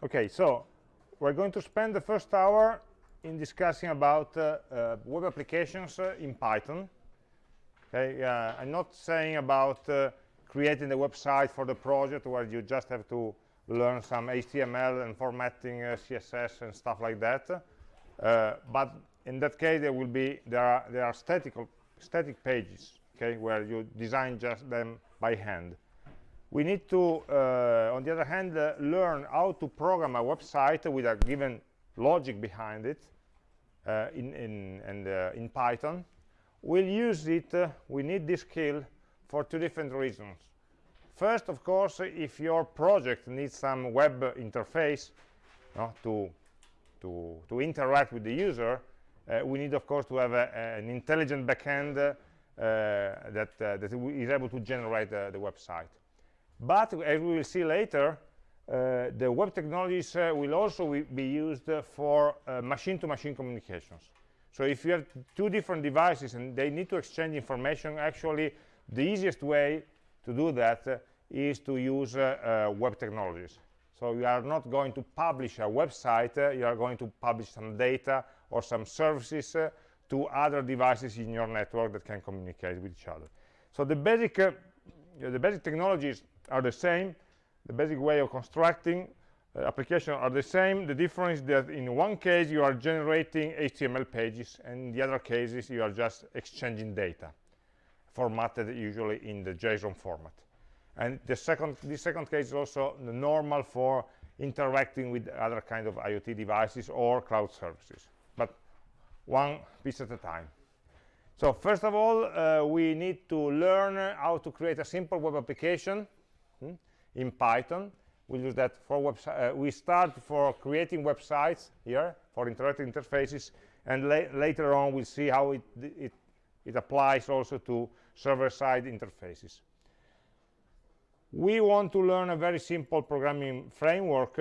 Okay, so we're going to spend the first hour in discussing about uh, uh, web applications uh, in Python. Okay, I'm not saying about uh, creating the website for the project where you just have to learn some HTML and formatting uh, CSS and stuff like that. Uh, but in that case, there will be there are there are static static pages, okay, where you design just them by hand we need to, uh, on the other hand, uh, learn how to program a website with a given logic behind it uh, in, in, and, uh, in Python. We'll use it, uh, we need this skill for two different reasons. First, of course, if your project needs some web interface to, to, to interact with the user, uh, we need, of course, to have a, an intelligent backend that, that is able to generate the website but as we will see later, uh, the web technologies uh, will also be used for uh, machine-to-machine -machine communications. So if you have two different devices and they need to exchange information, actually the easiest way to do that uh, is to use uh, uh, web technologies. So you are not going to publish a website, you are going to publish some data or some services to other devices in your network that can communicate with each other. So the basic, the basic technologies are the same. The basic way of constructing uh, applications are the same. The difference is that in one case you are generating html pages and in the other cases you are just exchanging data formatted usually in the json format. And the second the second case is also normal for interacting with other kind of iot devices or cloud services but one piece at a time. So first of all uh, we need to learn how to create a simple web application in Python. We use that for website. Uh, we start for creating websites here for interactive interfaces, and la later on we'll see how it, it it applies also to server-side interfaces. We want to learn a very simple programming framework,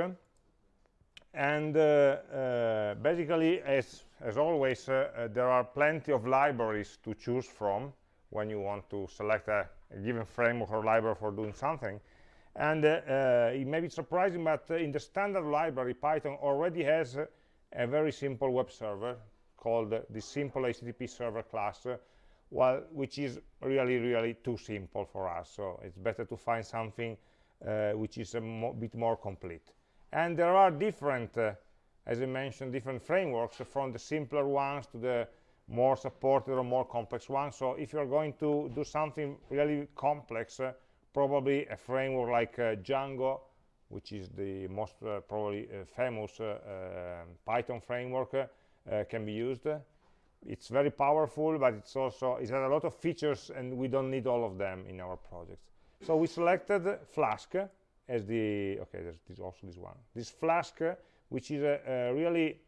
and uh, uh, basically, as as always, uh, uh, there are plenty of libraries to choose from when you want to select a a given framework or library for doing something. And uh, uh, it may be surprising, but uh, in the standard library, Python already has a very simple web server called the simple HTTP server class, well, which is really, really too simple for us. So it's better to find something uh, which is a mo bit more complete. And there are different, uh, as I mentioned, different frameworks from the simpler ones to the more supported or more complex ones. so if you're going to do something really complex uh, probably a framework like uh, Django which is the most uh, probably uh, famous uh, um, Python framework uh, can be used. It's very powerful but it's also it has a lot of features and we don't need all of them in our projects. So we selected Flask as the okay there's, also this one. This Flask which is a, a really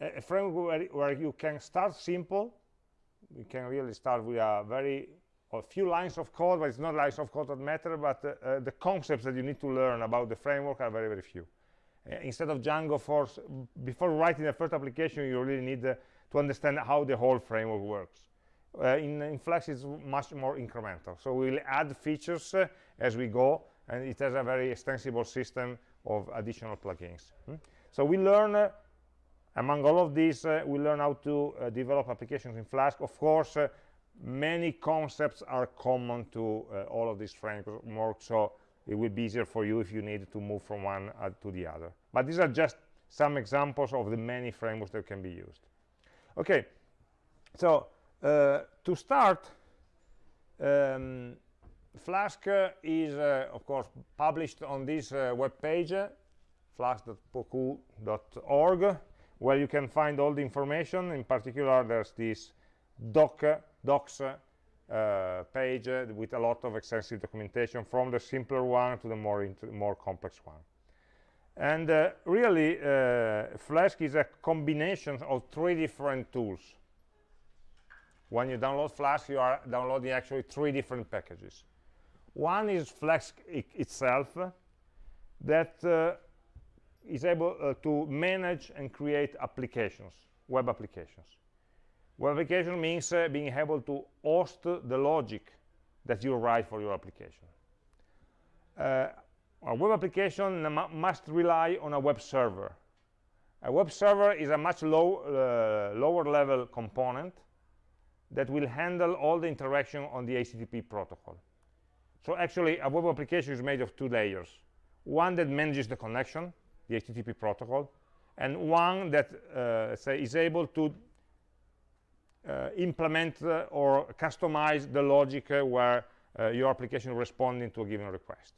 a framework where, where, you can start simple. You can really start with a very a few lines of code but it's not lines of code that matter but uh, uh, the concepts that you need to learn about the framework are very very few uh, instead of Django force before writing the first application you really need uh, to understand how the whole framework works uh, in, in Flask it's much more incremental so we'll add features uh, as we go and it has a very extensible system of additional plugins hmm? so we learn among all of these, uh, we learn how to uh, develop applications in Flask. Of course, uh, many concepts are common to uh, all of these frameworks, so it will be easier for you if you need to move from one uh, to the other. But these are just some examples of the many frameworks that can be used. Okay, so uh, to start, um, Flask is, of course, published on this web page, flask.pocoo.org where you can find all the information in particular there's this doc docs uh, page uh, with a lot of extensive documentation from the simpler one to the more more complex one. And uh, really uh, Flask is a combination of three different tools. When you download Flask you are downloading actually three different packages. One is Flask itself that uh, is able uh, to manage and create applications, web applications. Web application means uh, being able to host the logic that you write for your application. Uh, a web application must rely on a web server. A web server is a much low, uh, lower level component that will handle all the interaction on the HTTP protocol. So actually, a web application is made of two layers. One that manages the connection, the HTTP protocol, and one that uh, say is able to implement uh, or customize the logic uh, where uh, your application responding to a given request.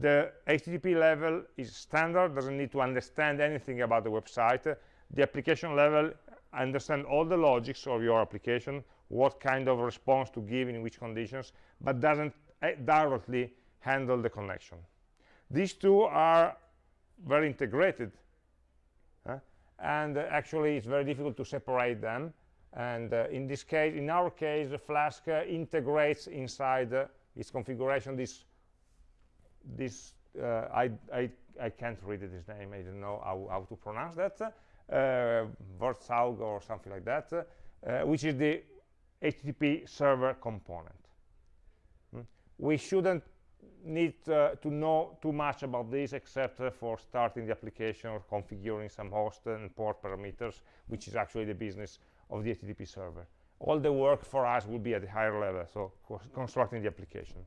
The HTTP level is standard, doesn't need to understand anything about the website. The application level understand all the logics of your application, what kind of response to give in which conditions, but doesn't uh, directly handle the connection. These two are very integrated, and actually it's very difficult to separate them. And uh, in this case, in our case, Flask uh, integrates inside uh, its configuration this this I, I I can't read his name. I don't know how, how to pronounce that. Uh, Wurtzaug or something like that, uh, which is the HTTP server component. Hmm? We shouldn't need uh, to know too much about this except uh, for starting the application or configuring some host and port parameters, which is actually the business of the HTTP server. All the work for us will be at the higher level, so constructing the application.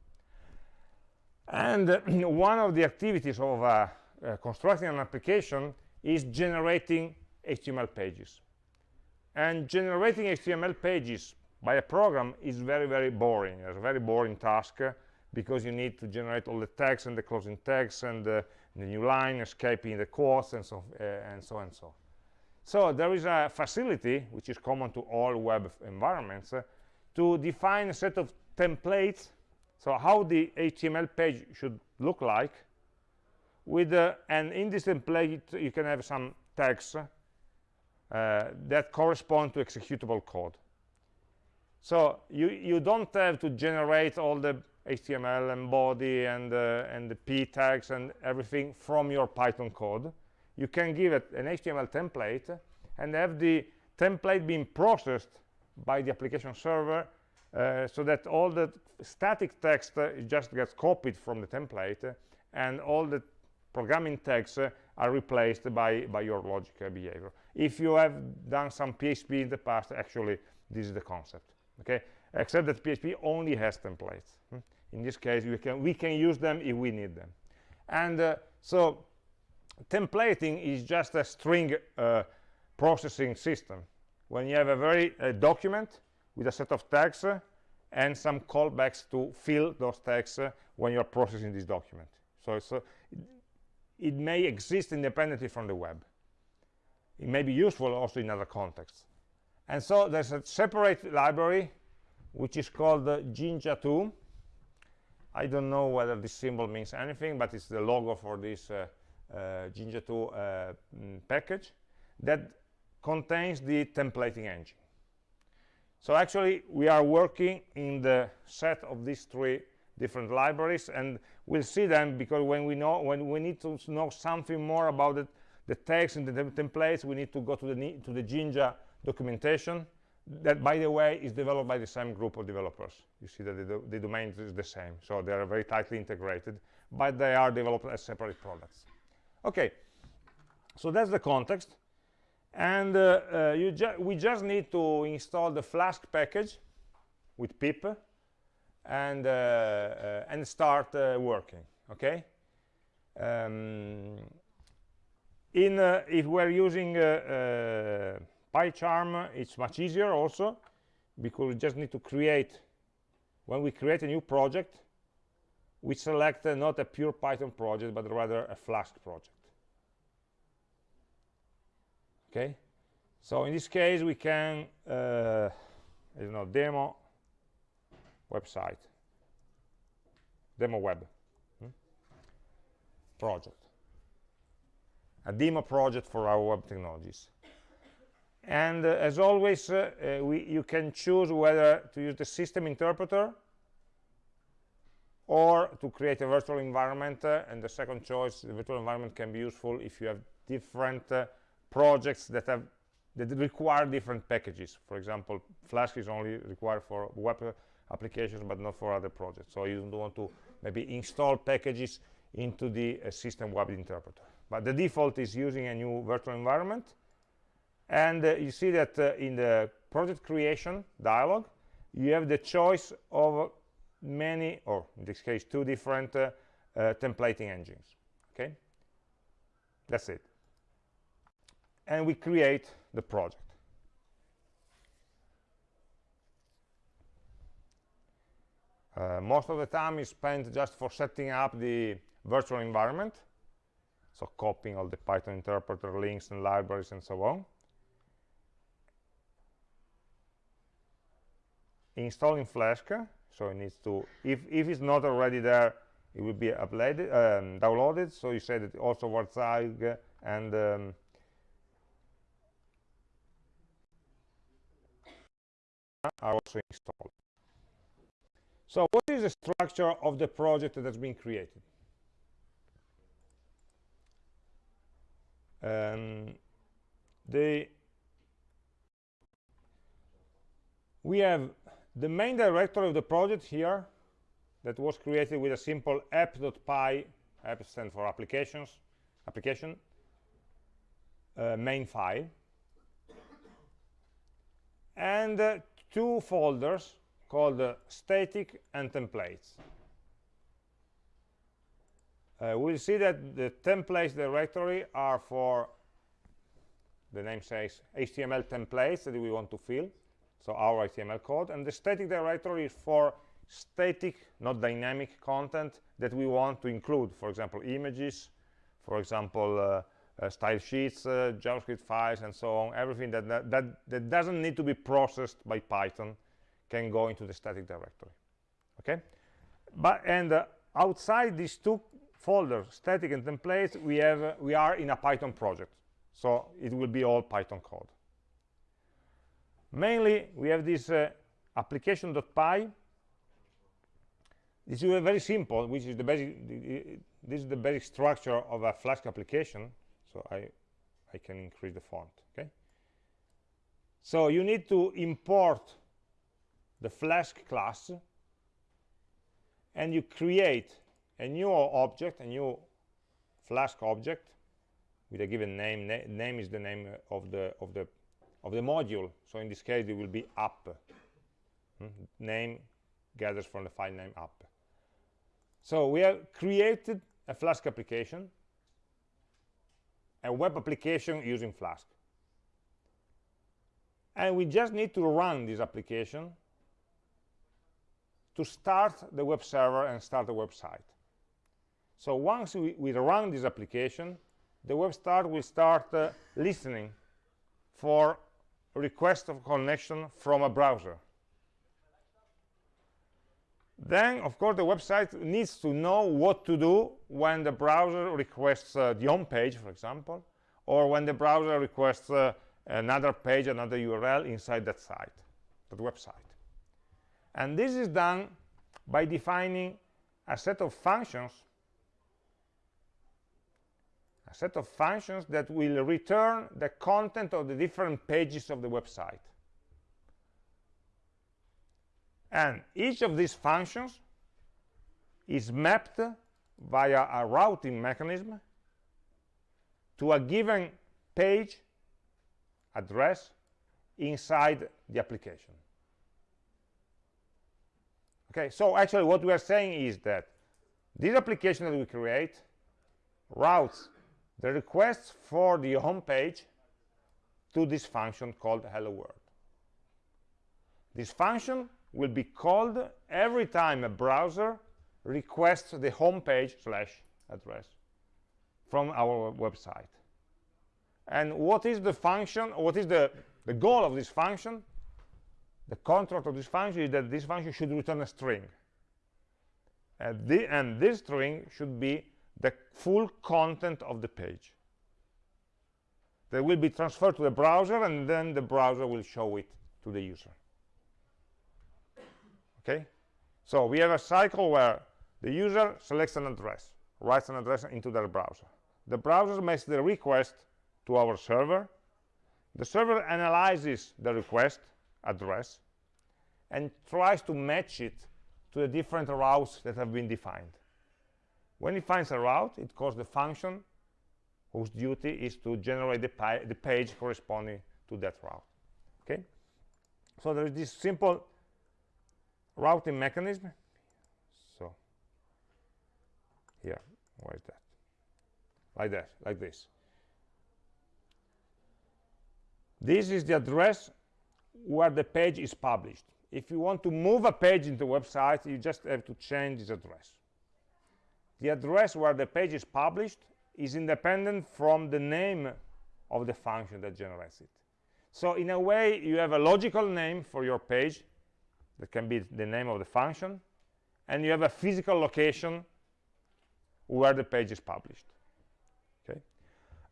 And uh, one of the activities of uh, uh, constructing an application is generating HTML pages. And generating HTML pages by a program is very, very boring. It's a very boring task uh, because you need to generate all the tags and the closing tags and the new line, escaping the quotes, and so, uh, and so and so. So there is a facility, which is common to all web environments, uh, to define a set of templates, so how the HTML page should look like, with uh, and in this template you can have some tags uh, that correspond to executable code. So you, you don't have to generate all the HTML and body and, uh, and the p tags and everything from your Python code. You can give it an HTML template and have the template being processed by the application server uh, so that all the static text uh, just gets copied from the template and all the programming tags uh, are replaced by, by your logic behavior. If you have done some PHP in the past, actually, this is the concept. Okay, except that PHP only has templates. Hmm? In this case, we can, we can use them if we need them. And uh, so templating is just a string uh, processing system. When you have a very uh, document with a set of tags uh, and some callbacks to fill those tags uh, when you're processing this document. So it, it may exist independently from the web. It may be useful also in other contexts. And so there's a separate library which is called uh, Jinja2. I don't know whether this symbol means anything, but it's the logo for this uh, uh, Jinja2 uh, mm, package that contains the templating engine. So actually, we are working in the set of these three different libraries, and we'll see them because when we know when we need to know something more about it, the text and the templates, we need to go to the to the Jinja documentation that by the way is developed by the same group of developers. You see that the, the domain is the same. So they are very tightly integrated but they are developed as separate products okay. So that's the context. And uh, uh, ju we just need to install the flask package with pip and uh, uh and start uh, working. Okay? Um, in uh, if we're using PyCharm, it's much easier also because we just need to create, when we create a new project, we select uh, not a pure Python project, but rather a Flask project. Okay, so in this case, we can, uh, I don't know, demo website, demo web hmm? project, a demo project for our web technologies and uh, as always uh, uh, we, you can choose whether to use the system interpreter or to create a virtual environment uh, and the second choice the virtual environment can be useful if you have different uh, projects that have that require different packages for example flask is only required for web applications but not for other projects so you don't want to maybe install packages into the uh, system web interpreter. But the default is using a new virtual environment. And uh, you see that uh, in the project creation dialog, you have the choice of many, or in this case, two different uh, uh, templating engines. Okay, that's it. And we create the project. Uh, most of the time is spent just for setting up the virtual environment so copying all the python interpreter links and libraries and so on installing flask so it needs to if if it's not already there it will be uploaded um, downloaded. So you said it also Warzeug and um, are also installed. So what is the structure of the project that has been created? Um, the we have the main directory of the project here that was created with a simple app.py app stands for applications application uh, main file and uh, two folders called uh, static and templates. Uh, we'll see that the templates directory are for the name says HTML templates that we want to fill so our HTML code. And the static directory is for static not dynamic content that we want to include. For example images for example uh, uh, style sheets uh, javascript files and so on. Everything that, that, that that doesn't need to be processed by python can go into the static directory okay? But and uh, outside these two folders static and templates we have uh, we are in a python project. So it will be all python code mainly we have this uh, application.py this is very simple which is the basic this is the basic structure of a flask application so i i can increase the font okay? So you need to import the flask class and you create a new object a new flask object with a given name Na name is the name of the of the of the module. So in this case it will be app hmm? name gathers from the file name app so we have created a flask application a web application using flask. And we just need to run this application to start the web server and start the website. So once we, we run this application the web start will start uh, listening for request of connection from a browser. Then of course the website needs to know what to do when the browser requests uh, the home page for example or when the browser requests uh, another page another url inside that site that website. And this is done by defining a set of functions a set of functions that will return the content of the different pages of the website. And each of these functions is mapped via a routing mechanism to a given page address inside the application. Okay, so actually what we are saying is that this application that we create routes the request for the home page to this function called hello world. This function will be called every time a browser requests the home page slash address from our website. And what is the function what is the the goal of this function? The contract of this function is that this function should return a string. And, the, and this string should be the full content of the page. That will be transferred to the browser and then the browser will show it to the user. Okay? So we have a cycle where the user selects an address writes an address into their browser. The browser makes the request to our server. The server analyzes the request address and tries to match it to the different routes that have been defined When it finds a route, it calls the function whose duty is to generate the, the page corresponding to that route. Okay? So there is this simple routing mechanism. So here, where is that? Like that, like this. This is the address where the page is published. If you want to move a page into a website, you just have to change this address. The address where the page is published is independent from the name of the function that generates it. So in a way, you have a logical name for your page that can be the name of the function, and you have a physical location where the page is published. Okay.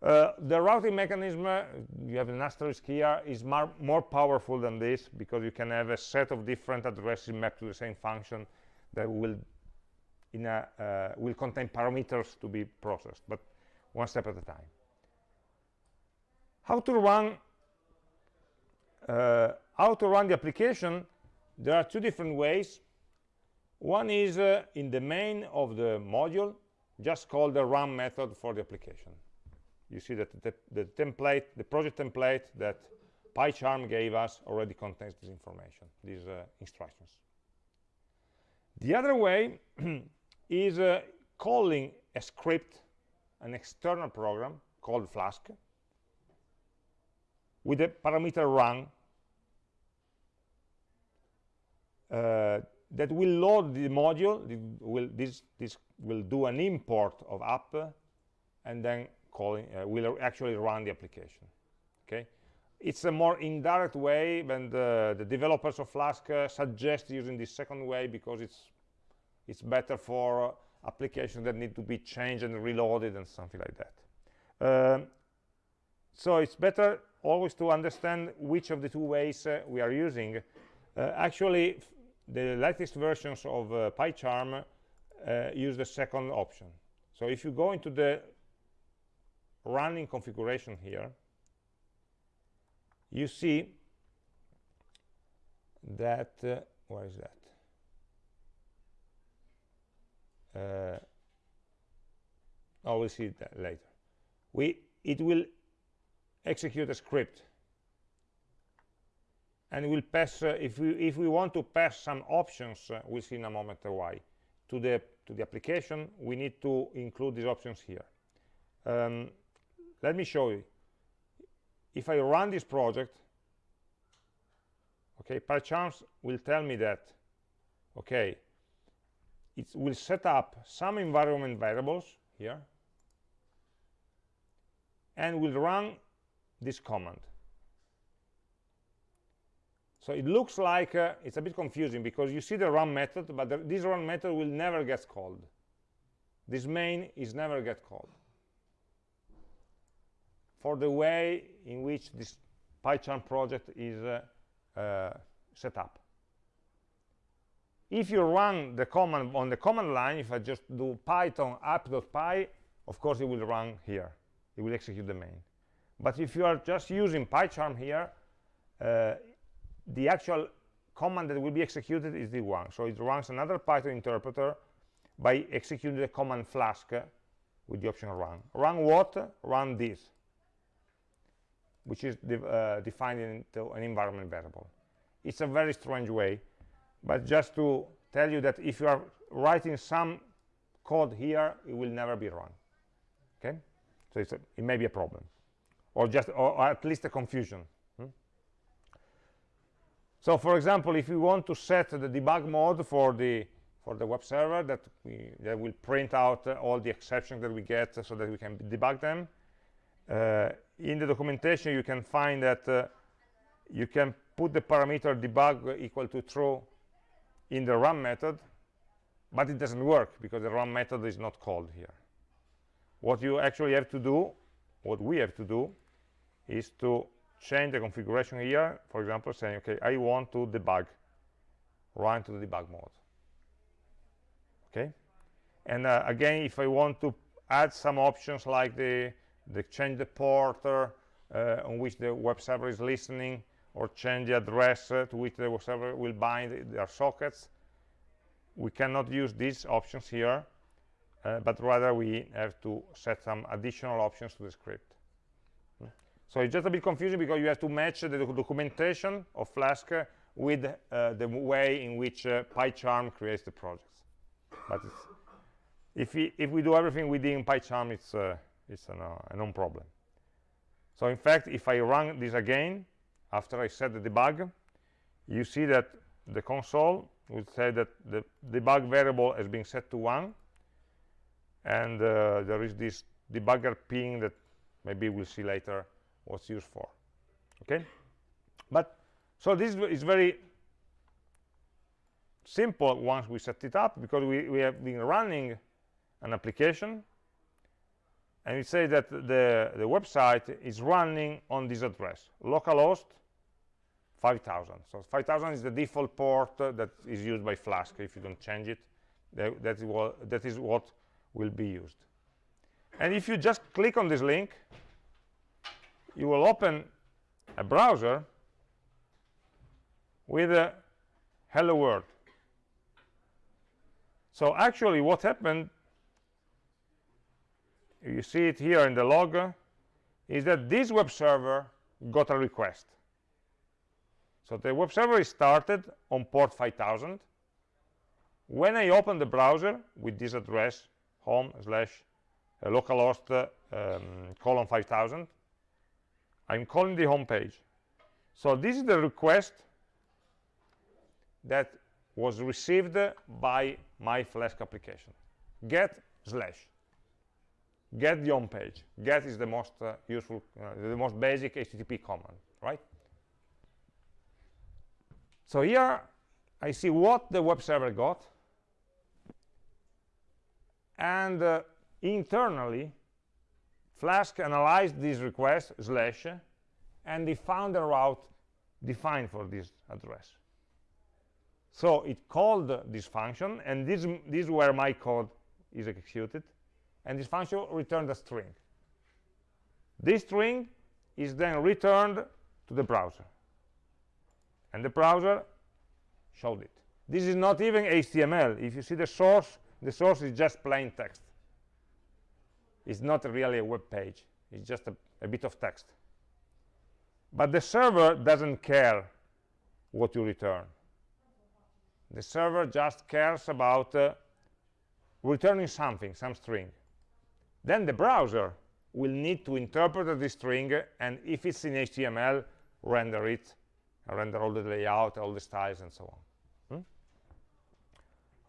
Uh, the routing mechanism, uh, you have an asterisk here, is more, more powerful than this because you can have a set of different addresses mapped to the same function that will in a, uh, will contain parameters to be processed, but one step at a time. How to run uh, how to run the application there are two different ways. One is uh, in the main of the module just call the run method for the application. You see that the, the template the project template that PyCharm gave us already contains this information these uh, instructions. The other way is uh, calling a script an external program called Flask with a parameter run uh, that will load the module. Will, this, this will do an import of app and then calling, uh, will actually run the application. Okay, it's a more indirect way the, the developers of Flask uh, suggest using this second way because it's it's better for applications that need to be changed and reloaded and something like that. Um, so it's better always to understand which of the two ways uh, we are using. Uh, actually, the latest versions of uh, PyCharm uh, use the second option. So if you go into the running configuration here, you see that, uh, where is that? Uh, oh we'll see that later. We it will execute a script. And we'll pass uh, if we if we want to pass some options uh, we'll see in a moment why. To the to the application we need to include these options here. Um, let me show you. If I run this project okay PyCharm will tell me that okay it will set up some environment variables here and will run this command. So it looks like uh, it's a bit confusing because you see the run method but the, this run method will never get called. This main is never get called. For the way in which this PyCharm project is uh, uh, set up if you run the command on the command line if i just do python app.py of course it will run here. It will execute the main. But if you are just using pycharm here uh, the actual command that will be executed is the one. So it runs another python interpreter by executing the command flask with the option run. Run what? Run this which is de uh, defined into an environment variable. It's a very strange way but just to tell you that if you are writing some code here it will never be run okay? So a, it may be a problem. Or just or, or at least a confusion. Hmm? so for example if we want to set the debug mode for the for the web server that we that will print out uh, all the exceptions that we get uh, so that we can debug them uh, in the documentation you can find that uh, you can put the parameter debug equal to true in the run method but it doesn't work because the run method is not called here. What you actually have to do what we have to do is to change the configuration here for example saying okay i want to debug run to the debug mode. Okay? And uh, again if i want to add some options like the the change the port uh, on which the web server is listening or change the address to which the server will bind their sockets we cannot use these options here uh, but rather we have to set some additional options to the script. So it's just a bit confusing because you have to match the documentation of Flask with uh, the way in which uh, PyCharm creates the projects. But if we, if we do everything within PyCharm, it's, uh, it's a, a non-problem. So in fact, if I run this again, after I set the debug, you see that the console would say that the debug variable has been set to 1, and uh, there is this debugger ping that maybe we'll see later what's used for. Okay? But so this is very simple once we set it up because we, we have been running an application and we say that the, the website is running on this address, localhost 5000. So 5000 is the default port that is used by Flask. If you don't change it, that, that, is what, that is what will be used. And if you just click on this link, you will open a browser with a hello world. So actually what happened, you see it here in the log, is that this web server got a request. So the web server is started on port 5000. When I open the browser with this address, home slash uh, localhost uh, um, colon 5000, I'm calling the home page. So this is the request that was received by my Flask application. Get slash. Get the home page. Get is the most uh, useful, uh, the most basic HTTP command, right? So here I see what the web server got, and uh, internally Flask analyzed this request slash and they found a route defined for this address. So it called this function, and this, this is where my code is executed, and this function returned a string. This string is then returned to the browser, and the browser showed it. This is not even HTML. If you see the source, the source is just plain text. It's not really a web page. It's just a, a bit of text. But the server doesn't care what you return the server just cares about uh, returning something, some string. Then the browser will need to interpret this string, and if it's in HTML, render it, render all the layout, all the styles, and so on. Hmm?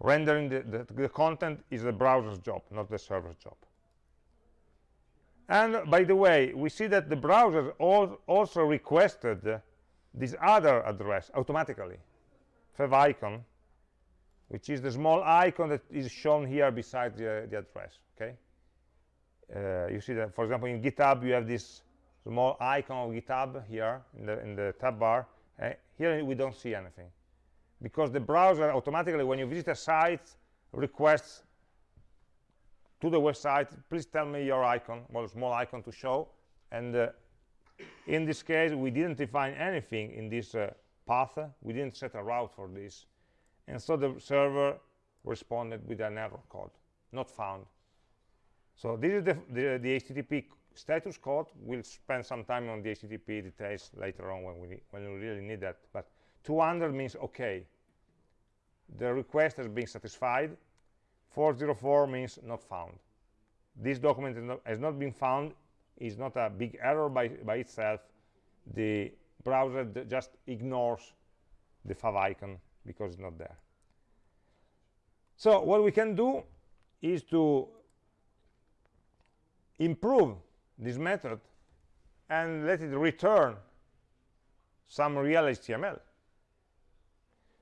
Rendering the, the, the content is the browser's job, not the server's job. And by the way, we see that the browser also requested this other address automatically, favicon, which is the small icon that is shown here beside the, the address okay uh, you see that for example in github you have this small icon of github here in the in the tab bar uh, here we don't see anything. Because the browser automatically when you visit a site requests to the website please tell me your icon well small icon to show. And uh, in this case we didn't define anything in this uh, path. We didn't set a route for this. And so the server responded with an error code not found. So this is the, the, the http status code we'll spend some time on the http details later on when we when we really need that but 200 means okay. The request has been satisfied. 404 means not found. This document has not been found is not a big error by by itself. The browser just ignores the fav icon because it's not there. So what we can do is to improve this method and let it return some real HTML.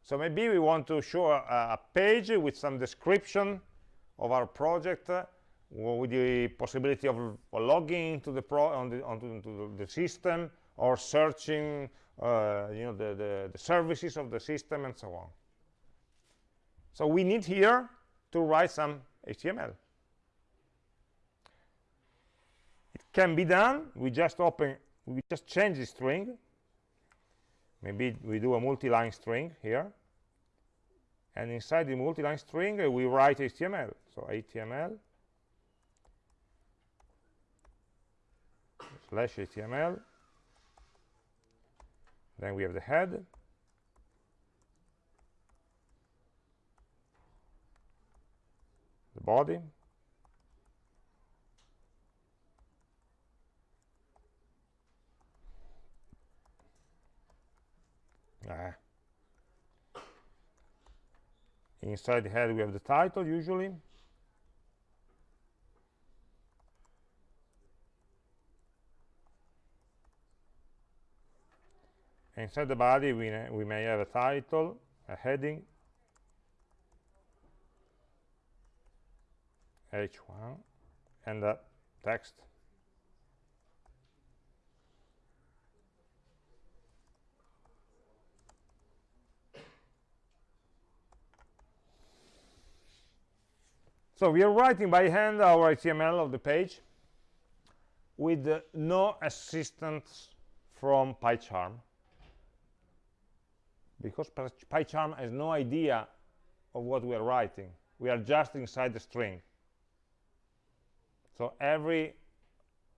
So maybe we want to show a, a page with some description of our project uh, with the possibility of logging into the pro on the, onto, the system or searching uh, you know the, the, the services of the system and so on so we need here to write some html it can be done we just open we just change the string. Maybe we do a multi-line string here. And inside the multi-line string uh, we write html so html slash html then we have the head. The body inside the head we have the title usually. Inside the body we, we may have a title a heading. H1 and the text so we are writing by hand our HTML of the page with uh, no assistance from PyCharm because PyCharm has no idea of what we are writing. We are just inside the string. So every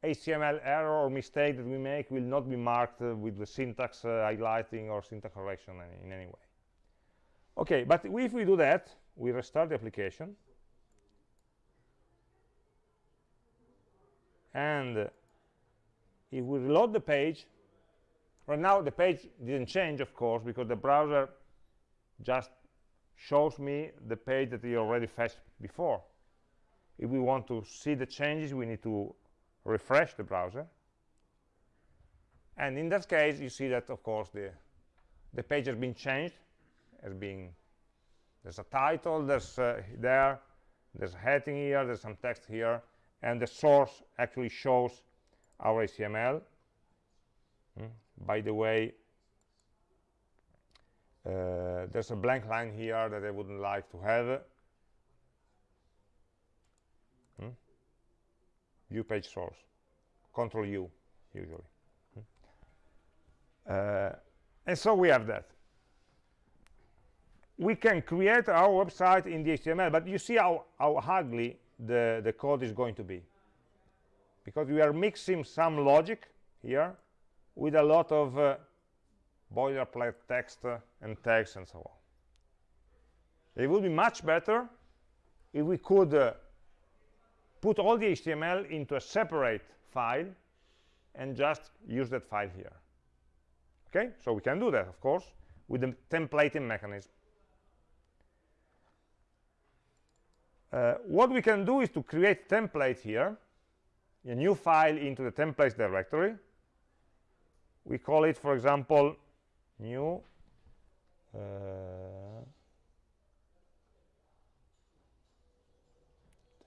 HTML error or mistake that we make will not be marked uh, with the syntax uh, highlighting or syntax correction in, in any way. Okay, but if we do that, we restart the application. And if we reload the page, right now the page didn't change, of course, because the browser just shows me the page that he already fetched before. If we want to see the changes we need to refresh the browser. And in that case you see that of course the the page has been changed. Has been there's a title there's uh, there there's a heading here there's some text here and the source actually shows our HTML mm. by the way uh, there's a blank line here that I wouldn't like to have. View page source. Control u usually. Uh, and so we have that. We can create our website in the html but you see how, how ugly the the code is going to be because we are mixing some logic here with a lot of uh, boilerplate text uh, and text and so on it would be much better if we could uh, put all the HTML into a separate file and just use that file here. Okay, so we can do that, of course, with the templating mechanism. Uh, what we can do is to create a template here, a new file into the templates directory. We call it, for example, new uh,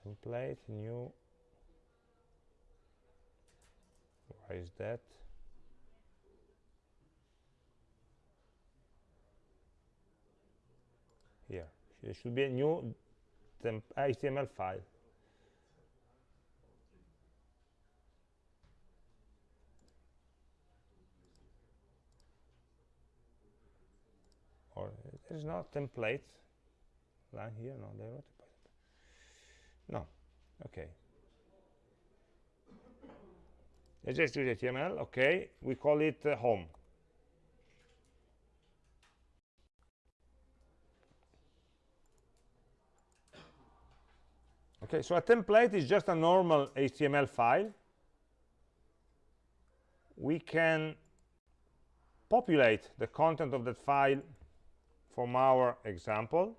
template new why is that here there should be a new html file. Or there's no template line here no there no okay. Let's just use html okay. We call it uh, home okay so a template is just a normal html file. We can populate the content of that file from our example.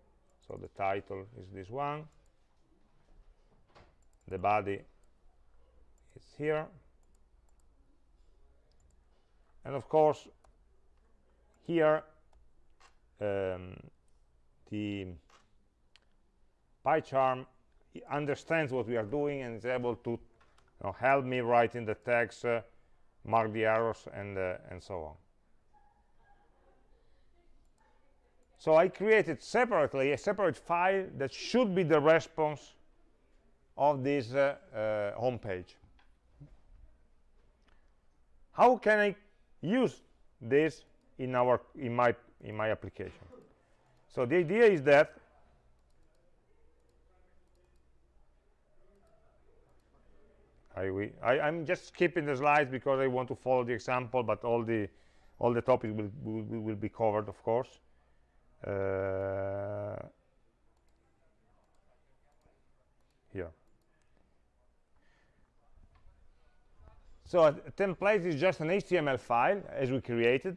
So the title is this one. The body is here. And of course here um, the PyCharm understands what we are doing and is able to you know, help me write in the text, uh, mark the errors, and uh, and so on. So I created separately a separate file that should be the response of this uh, uh, home page. How can I use this in our in my in my application? so the idea is that I, we, I, am just skipping the slides because I want to follow the example, but all the all the topics will, will, will be covered, of course. Uh, here. So a template is just an HTML file, as we created,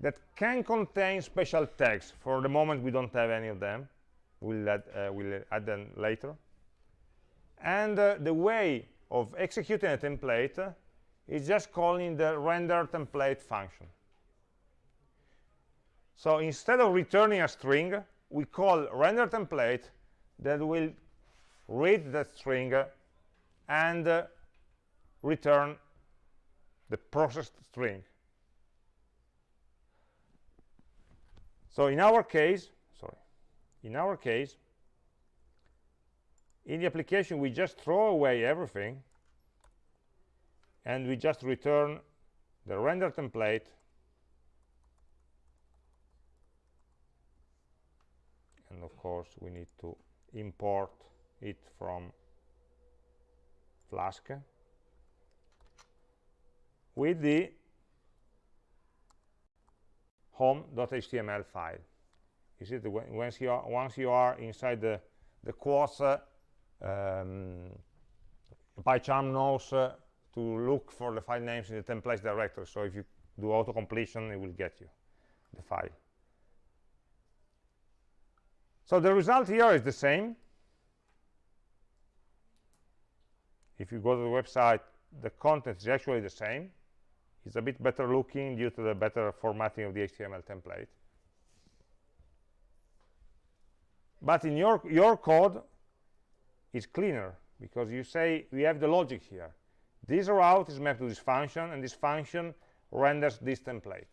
that can contain special tags. For the moment, we don't have any of them. We'll add, uh, we'll add them later. And uh, the way of executing a template is just calling the render template function. So instead of returning a string, we call render template that will read that string and uh, return the processed string. So in our case, sorry, in our case, in the application, we just throw away everything and we just return the render template and of course we need to import it from Flask with the home.html file. You see, once you are once you are inside the the quotes, uh, um, PyCharm knows uh, to look for the file names in the templates directory. So if you do auto completion, it will get you the file. So the result here is the same. If you go to the website, the content is actually the same. It's a bit better looking due to the better formatting of the HTML template. But in your, your code, it's cleaner because you say we have the logic here. This route is mapped to this function, and this function renders this template.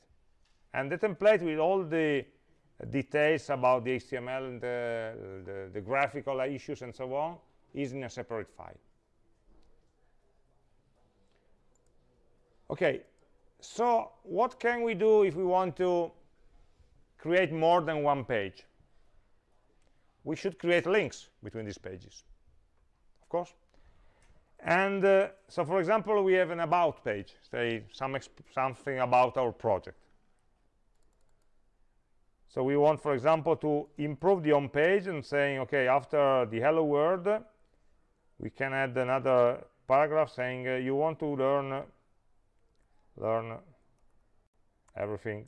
And the template with all the details about the HTML and the, the, the graphical issues and so on is in a separate file. Okay, so what can we do if we want to create more than one page? We should create links between these pages, course. And uh, so, for example, we have an about page, say some something about our project. So we want, for example, to improve the home page and saying, okay, after the hello world, we can add another paragraph saying uh, you want to learn learn everything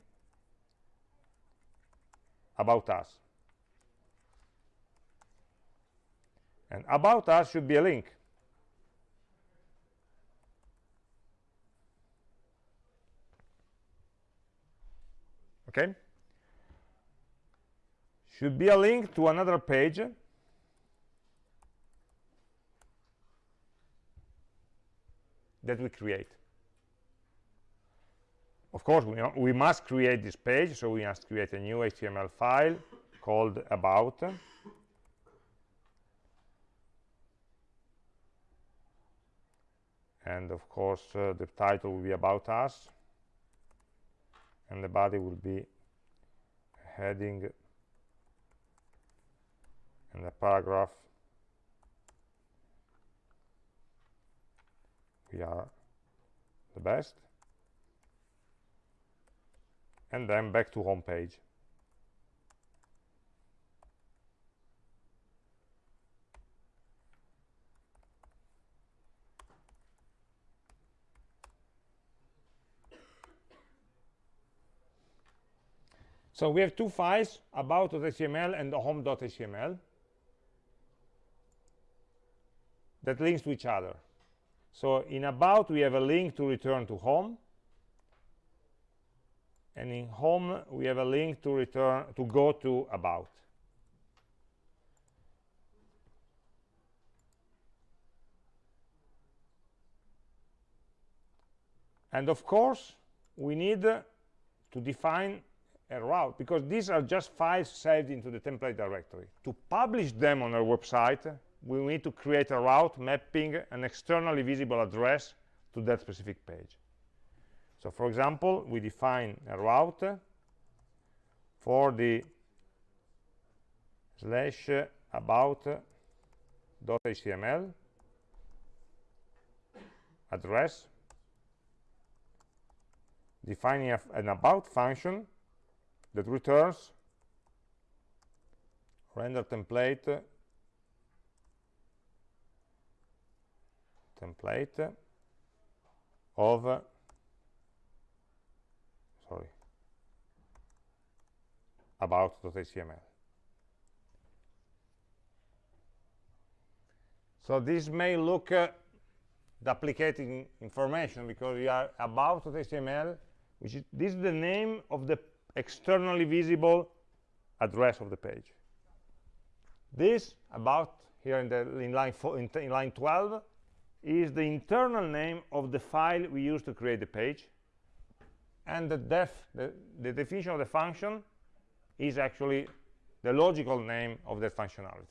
about us. And about us should be a link. Okay? Should be a link to another page that we create. Of course, we, we must create this page, so we must create a new HTML file called about. And of course, uh, the title will be about us. And the body will be heading and a paragraph. We are the best and then back to home page. So we have two files, about.html and home.html, that links to each other. So in about, we have a link to return to home, and in home we have a link to return to go to about and of course we need to define a route because these are just files saved into the template directory. To publish them on our website we need to create a route mapping an externally visible address to that specific page. So for example, we define a route for the slash about dot .html address defining an about function that returns render template template of sorry about.html so this may look uh, duplicating information because we are about.html which is this is the name of the externally visible address of the page. This about here in the in line four, in, in line 12 is the internal name of the file we use to create the page. And the def the, the definition of the function is actually the logical name of that functionality.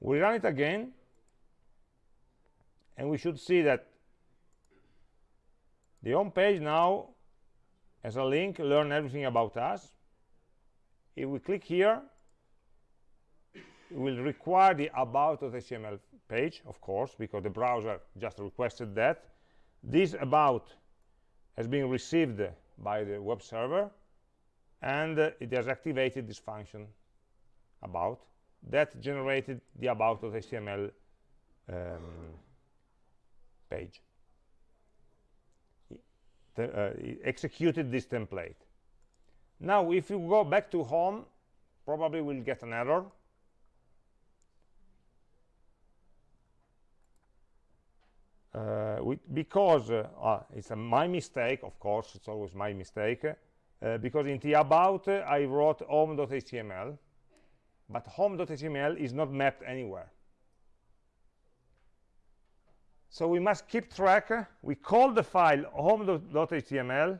We run it again and we should see that the home page now has a link learn everything about us. If we click here it will require the about.html page of course because the browser just requested that. This about has been received by the web server and uh, it has activated this function about that generated the about.html um, page uh, executed this template. Now if you go back to home probably we'll get an error. Uh, because uh, uh, it's my mistake of course it's always my mistake uh, because in the about uh, I wrote home.html but home.html is not mapped anywhere so we must keep track. We call the file home.html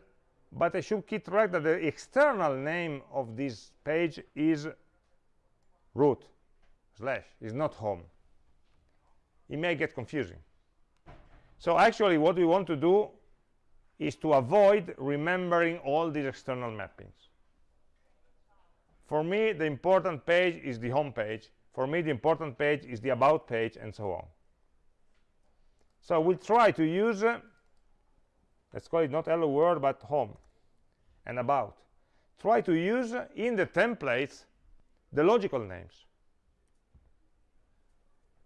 but I should keep track that the external name of this page is root slash is not home. It may get confusing. So actually what we want to do is to avoid remembering all these external mappings. For me the important page is the home page. For me the important page is the about page and so on so we'll try to use uh, let's call it not hello world but home and about. Try to use in the templates the logical names.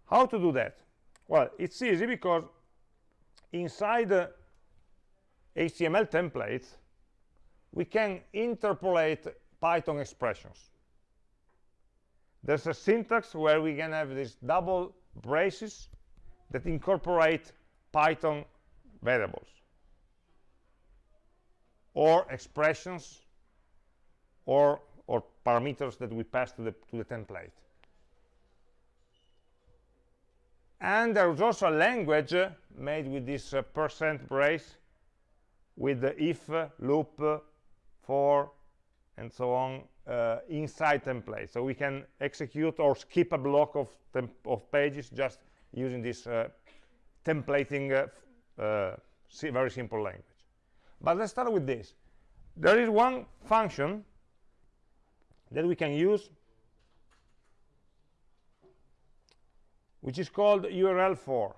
How to do that? Well it's easy because inside the html templates we can interpolate python expressions. There's a syntax where we can have these double braces that incorporate python variables or expressions or or parameters that we pass to the to the template. And there's also a language made with this uh, percent brace with the if uh, loop uh, for and so on uh, inside template so we can execute or skip a block of of pages just using this uh, templating uh, uh, very simple language. But let's start with this. There is one function that we can use which is called url_for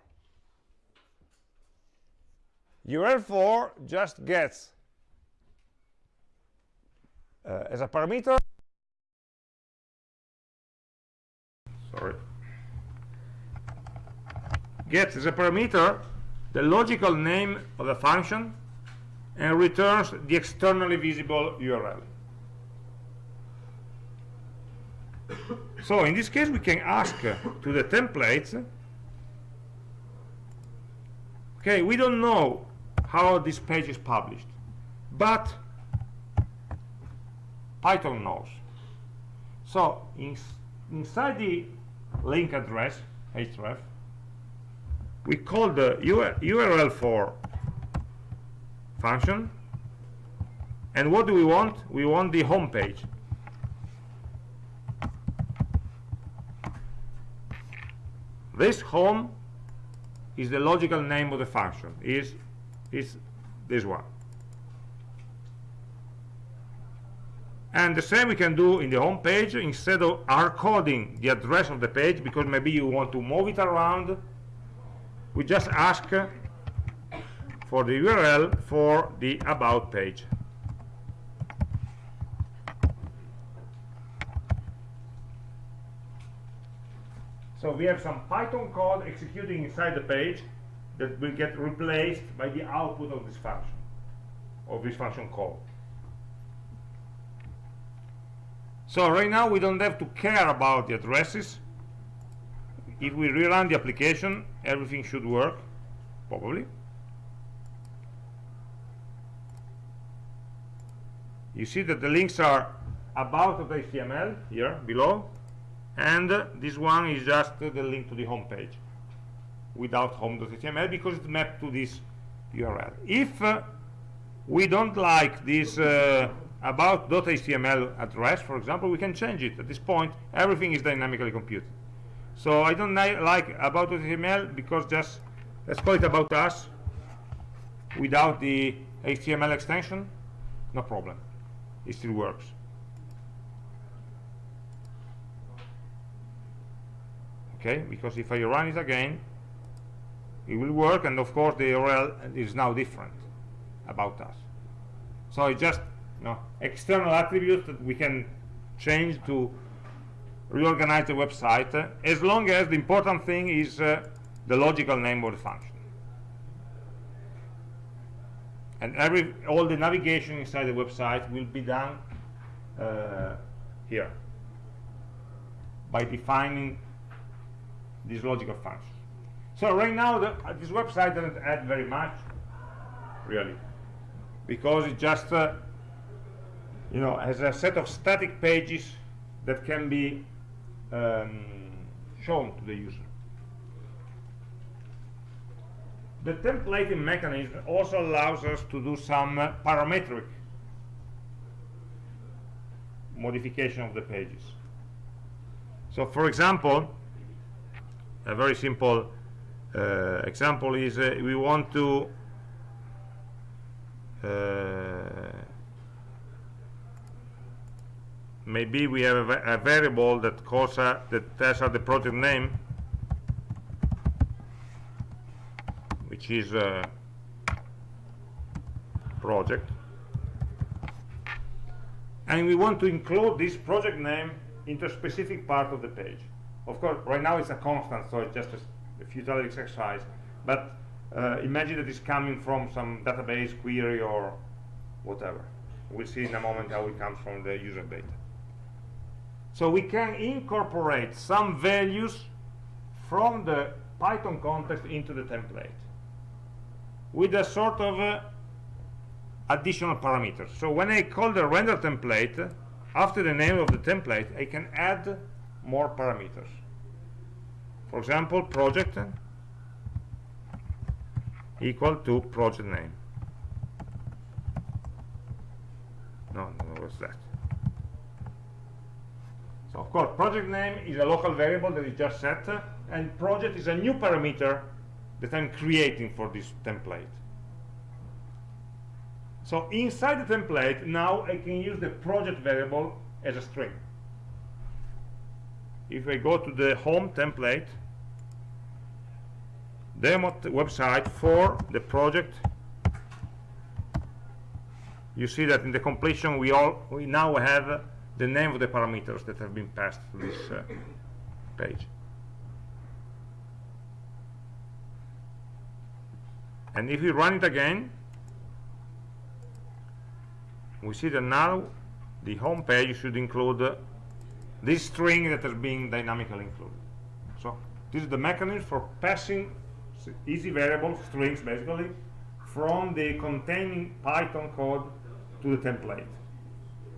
url_for just gets uh, as a parameter. Sorry gets as a parameter the logical name of the function and returns the externally visible URL. so in this case we can ask to the templates okay we don't know how this page is published but Python knows so in, inside the link address href we call the URL for function. And what do we want? We want the home page. This home is the logical name of the function. Is is this one. And the same we can do in the home page. Instead of hard coding the address of the page because maybe you want to move it around we just ask for the URL for the about page. So we have some Python code executing inside the page that will get replaced by the output of this function of this function call so right now we don't have to care about the addresses. If we rerun the application everything should work probably. You see that the links are about.html here below and this one is just the link to the home page without home.html because it's mapped to this URL if uh, we don't like this uh, about.html address for example we can change it. At this point everything is dynamically computed so I don't like about HTML because just let's call it about us without the HTML extension no problem. It still works. Okay because if I run it again it will work and of course the URL is now different about us. So it's just you know, external attributes that we can change to reorganize the website uh, as long as the important thing is uh, the logical name of the function. And every all the navigation inside the website will be done uh, here by defining this logical function so right now the, this website doesn't add very much really because it just uh, you know has a set of static pages that can be um, shown to the user. The templating mechanism also allows us to do some uh, parametric modification of the pages. So for example a very simple uh, example is uh, we want to uh, maybe we have a, a variable that calls uh, that tells us the project name which is a project. And we want to include this project name into a specific part of the page. Of course right now it's a constant so it's just a, a futility exercise. But uh, imagine that it's coming from some database query or whatever. We'll see in a moment how it comes from the user data so we can incorporate some values from the Python context into the template with a sort of uh, additional parameters. So when I call the render template, after the name of the template, I can add more parameters. For example, project equal to project name. No, no, what's that? So of course, project name is a local variable that is just set, and project is a new parameter that I'm creating for this template. So inside the template, now I can use the project variable as a string. If I go to the home template, demo website for the project, you see that in the completion we all we now have the name of the parameters that have been passed to this uh, page. and if we run it again we see that now the home page should include uh, this string that is being dynamically included so this is the mechanism for passing easy variable strings basically from the containing python code to the template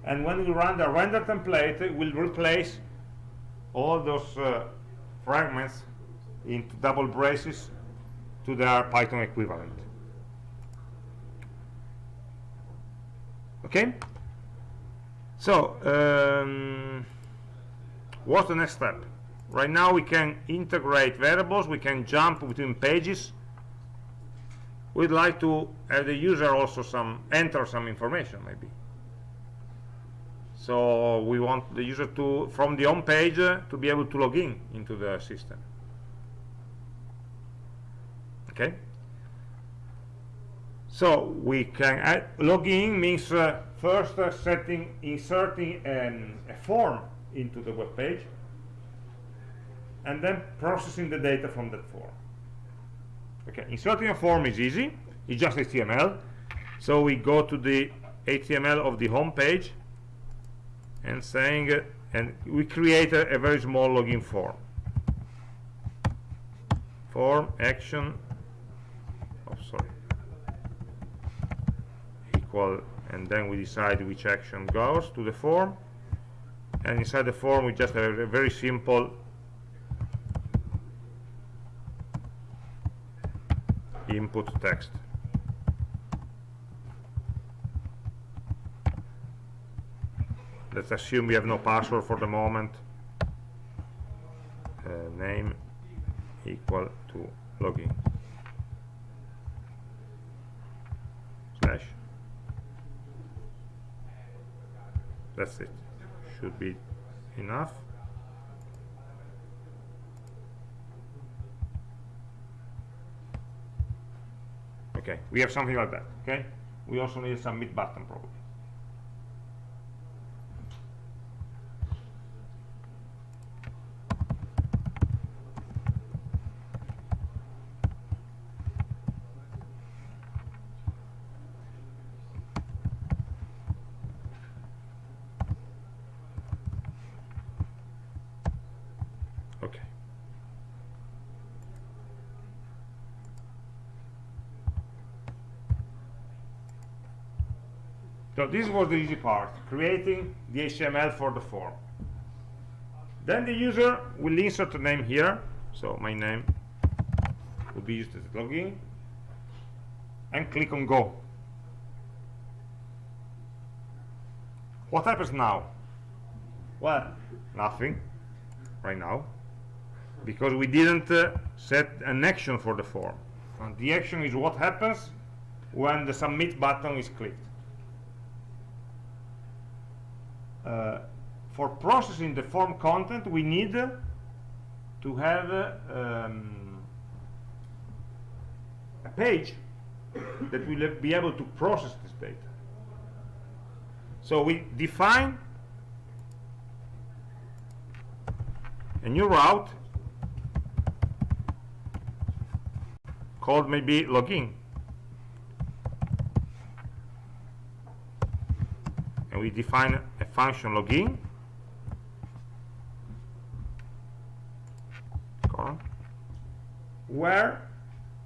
and when we run the render template it will replace all those uh, fragments into double braces to their Python equivalent. Okay? So, um, what's the next step? Right now we can integrate variables, we can jump between pages. We'd like to have the user also some enter some information maybe. So we want the user to from the home page uh, to be able to log in into the system. Okay? So we can add login means uh, first uh, setting inserting um, a form into the web page and then processing the data from that form. Okay inserting a form is easy. It's just html so we go to the html of the home page and saying uh, and we create a, a very small login form. Form action oh sorry. Equal and then we decide which action goes to the form. And inside the form we just have a very simple input text let's assume we have no password for the moment. Uh, name equal to login. Slash. That's it. Should be enough. Okay we have something like that okay? We also need a submit button probably okay so this was the easy part creating the HTML for the form. Then the user will insert a name here. So my name will be used as a login. And click on go. What happens now? Well nothing right now because we didn't uh, set an action for the form. And the action is what happens when the submit button is clicked uh, for processing the form content we need uh, to have uh, um, a page that will be able to process this data. So we define a new route called maybe login. And we define function login. Where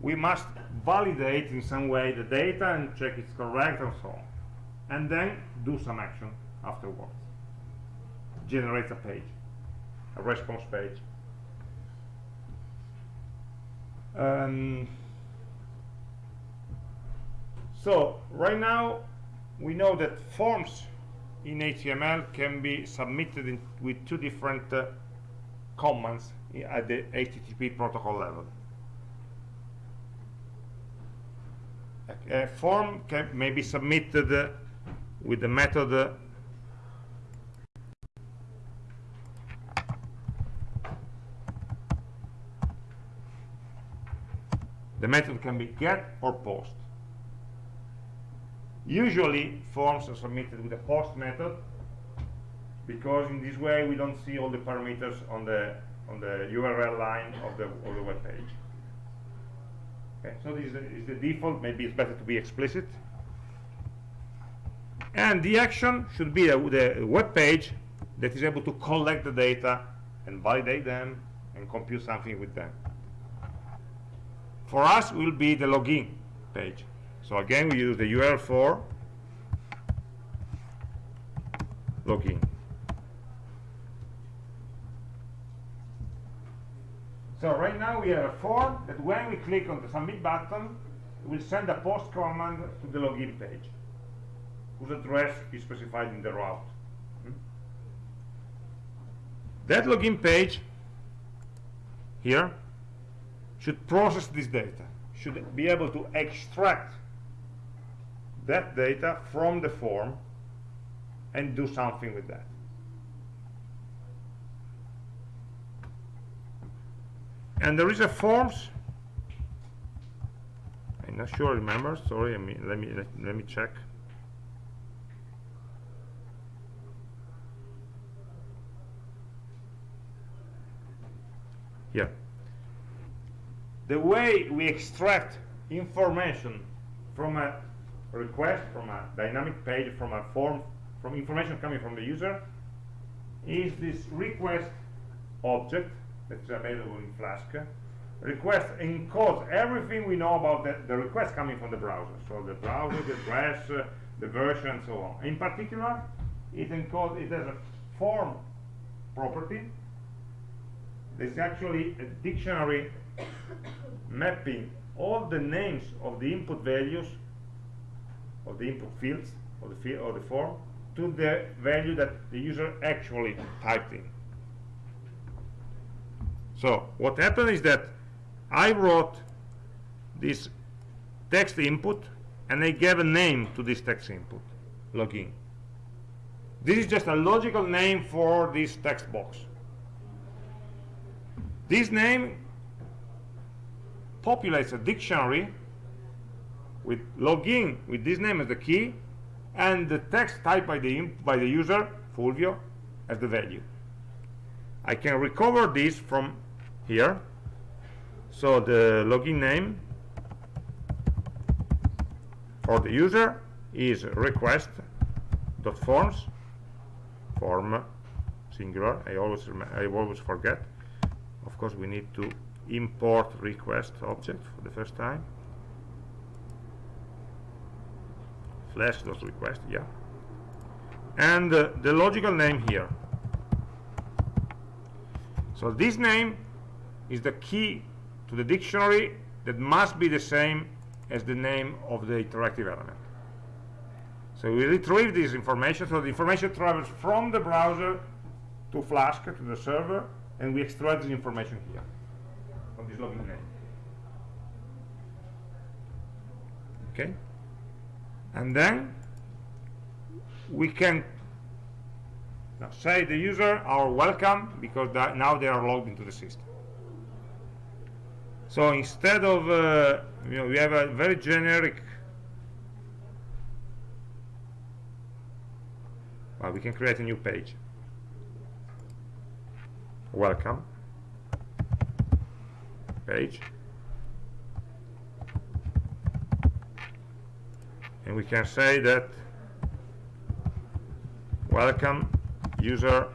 we must validate in some way the data and check it's correct and so on. And then do some action afterwards. Generate a page a response page. Um, so right now we know that forms in HTML can be submitted in, with two different uh, commands at the HTTP protocol level. A, form can, may be submitted uh, with the method uh, the method can be get or post usually forms are submitted with a post method because in this way we don't see all the parameters on the on the URL line of the of the web page okay so this is the, default. Maybe it's better to be explicit. And the action should be the, the web page that is able to collect the data and validate them and compute something with them. For us will be the login page so again we use the URL for login so right now we have a form that when we click on the submit button it will send a post command to the login page whose address is specified in the route hmm? that login page here should process this data, should be able to extract that data from the form and do something with that. And there is a forms. I'm not sure I remember? Sorry I mean let me let, let me check. Here the way we extract information from a request from a dynamic page from a form from information coming from the user is this request object that's available in Flask. Request encodes everything we know about the, the request coming from the browser. So the browser, the address, uh, the version, and so on. In particular, it encodes, it has a form property. There's actually a dictionary mapping all the names of the input values of the input fields of the field or the form to the value that the user actually typed in. So what happened is that I wrote this text input and I gave a name to this text input, login. This is just a logical name for this text box. This name populates a dictionary with login with this name as the key and the text typed by the by the user Fulvio as the value. I can recover this from here. So the login name for the user is request dot forms form singular. I always I always forget. Of course we need to import request object for the first time flask dot request yeah. And uh, the logical name here. So this name is the key to the dictionary that must be the same as the name of the interactive element. So we retrieve this information so the information travels from the browser to Flask to the server and we extract this information here from this login name. Okay and then we can say the user are welcome because now they are logged into the system. So instead of uh, you know we have a very generic well we can create a new page. Welcome. Page and we can say that welcome user.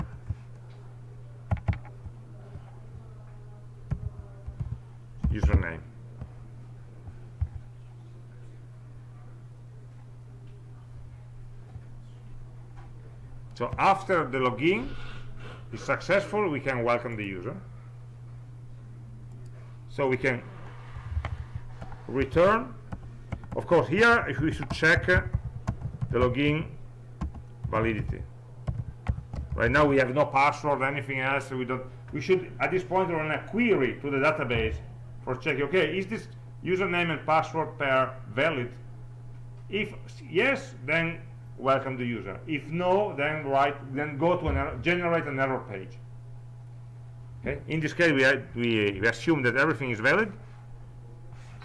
Username. So after the login is successful we can welcome the user. So we can return of course here if we should check uh, the login validity. Right now we have no password or anything else we don't we should at this point run a query to the database for checking okay is this username and password pair valid? If yes then welcome the user. If no then write then go to an error, generate an error page. Okay in this case we, we, we assume that everything is valid.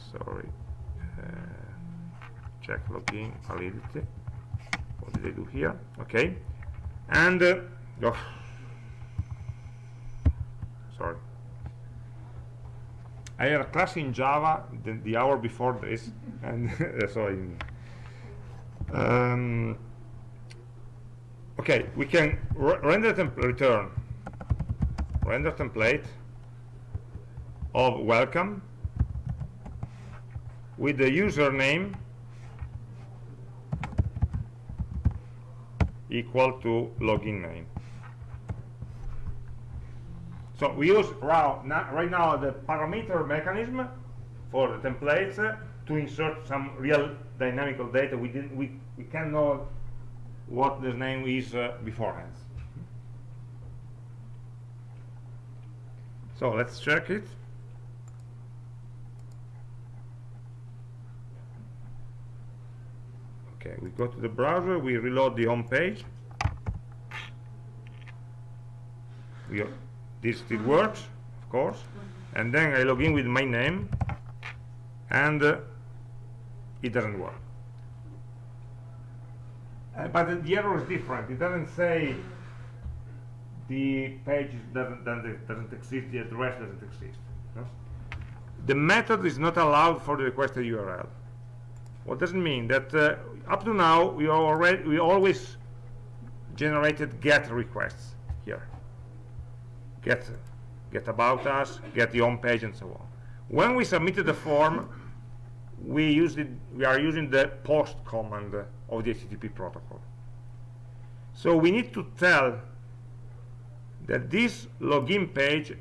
Sorry check login validity what did I do here okay and uh, oh, sorry. I had a class in Java the, the hour before this and so in, um, okay we can render temp return. Render template of welcome with the username equal to login name. So we use right now the parameter mechanism for the templates uh, to insert some real dynamical data. We didn't we we can know what the name is uh, beforehand. So let's check it. Okay, we go to the browser, we reload the home page. We, this still works, of course. And then I log in with my name, and uh, it doesn't work. Uh, but the error is different. It doesn't say the page doesn't, doesn't, doesn't exist, the address doesn't exist. No? The method is not allowed for the requested URL. What does it mean that uh, up to now we already we always generated get requests here. Get get about us get the home page and so on. When we submitted the form we used it we are using the post command of the http protocol. So we need to tell that this login page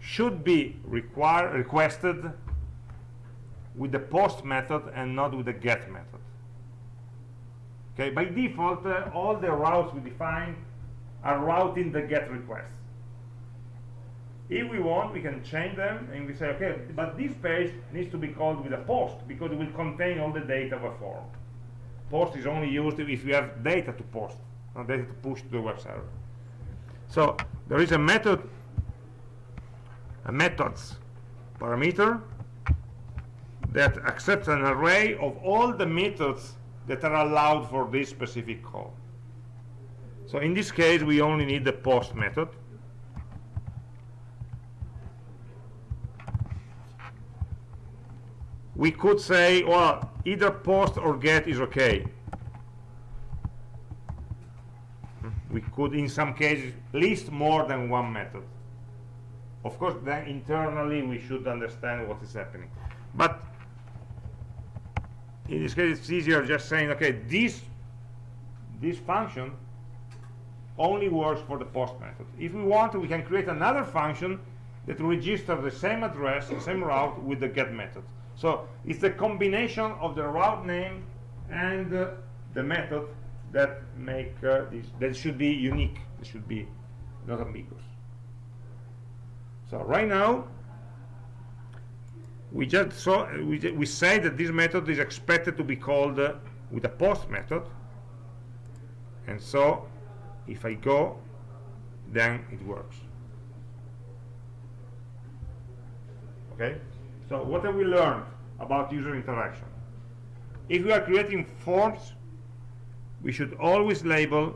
should be require requested with the post method and not with the get method. Okay by default uh, all the routes we define are routing the get requests. If we want we can change them and we say okay but this page needs to be called with a post because it will contain all the data of a form. Post is only used if you have data to post not data to push to the web server. So there is a method a methods parameter that accepts an array of all the methods that are allowed for this specific call so in this case we only need the post method. We could say well either post or get is okay. We could in some cases list more than one method. Of course then internally we should understand what is happening. But in this case it's easier just saying okay this this function only works for the post method. If we want we can create another function that registers the same address the same route with the get method. So it's a combination of the route name and uh, the method that make uh, this that should be unique it should be not ambiguous. So right now we just saw we, we say that this method is expected to be called uh, with a post method. And so if I go then it works. Okay? So what have we learned about user interaction? If we are creating forms we should always label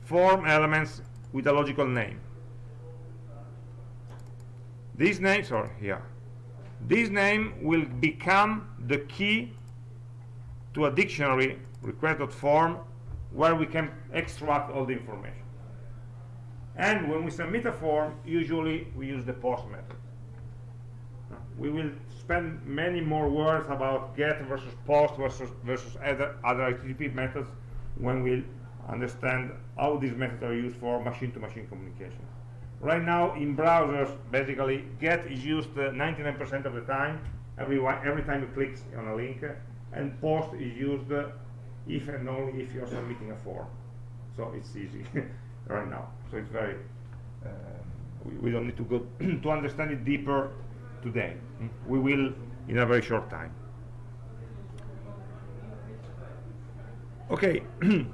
form elements with a logical name. These names are here this name will become the key to a dictionary request.form where we can extract all the information and when we submit a form usually we use the post method we will spend many more words about get versus post versus versus other other HTTP methods when we understand how these methods are used for machine-to-machine -machine communication. Right now, in browsers, basically, get is used 99% uh, of the time, every, every time you click on a link, and post is used uh, if and only if you're submitting a form. So it's easy right now. So it's very, uh, we, we, don't need to go to understand it deeper today. Hmm? We will in a very short time. Okay.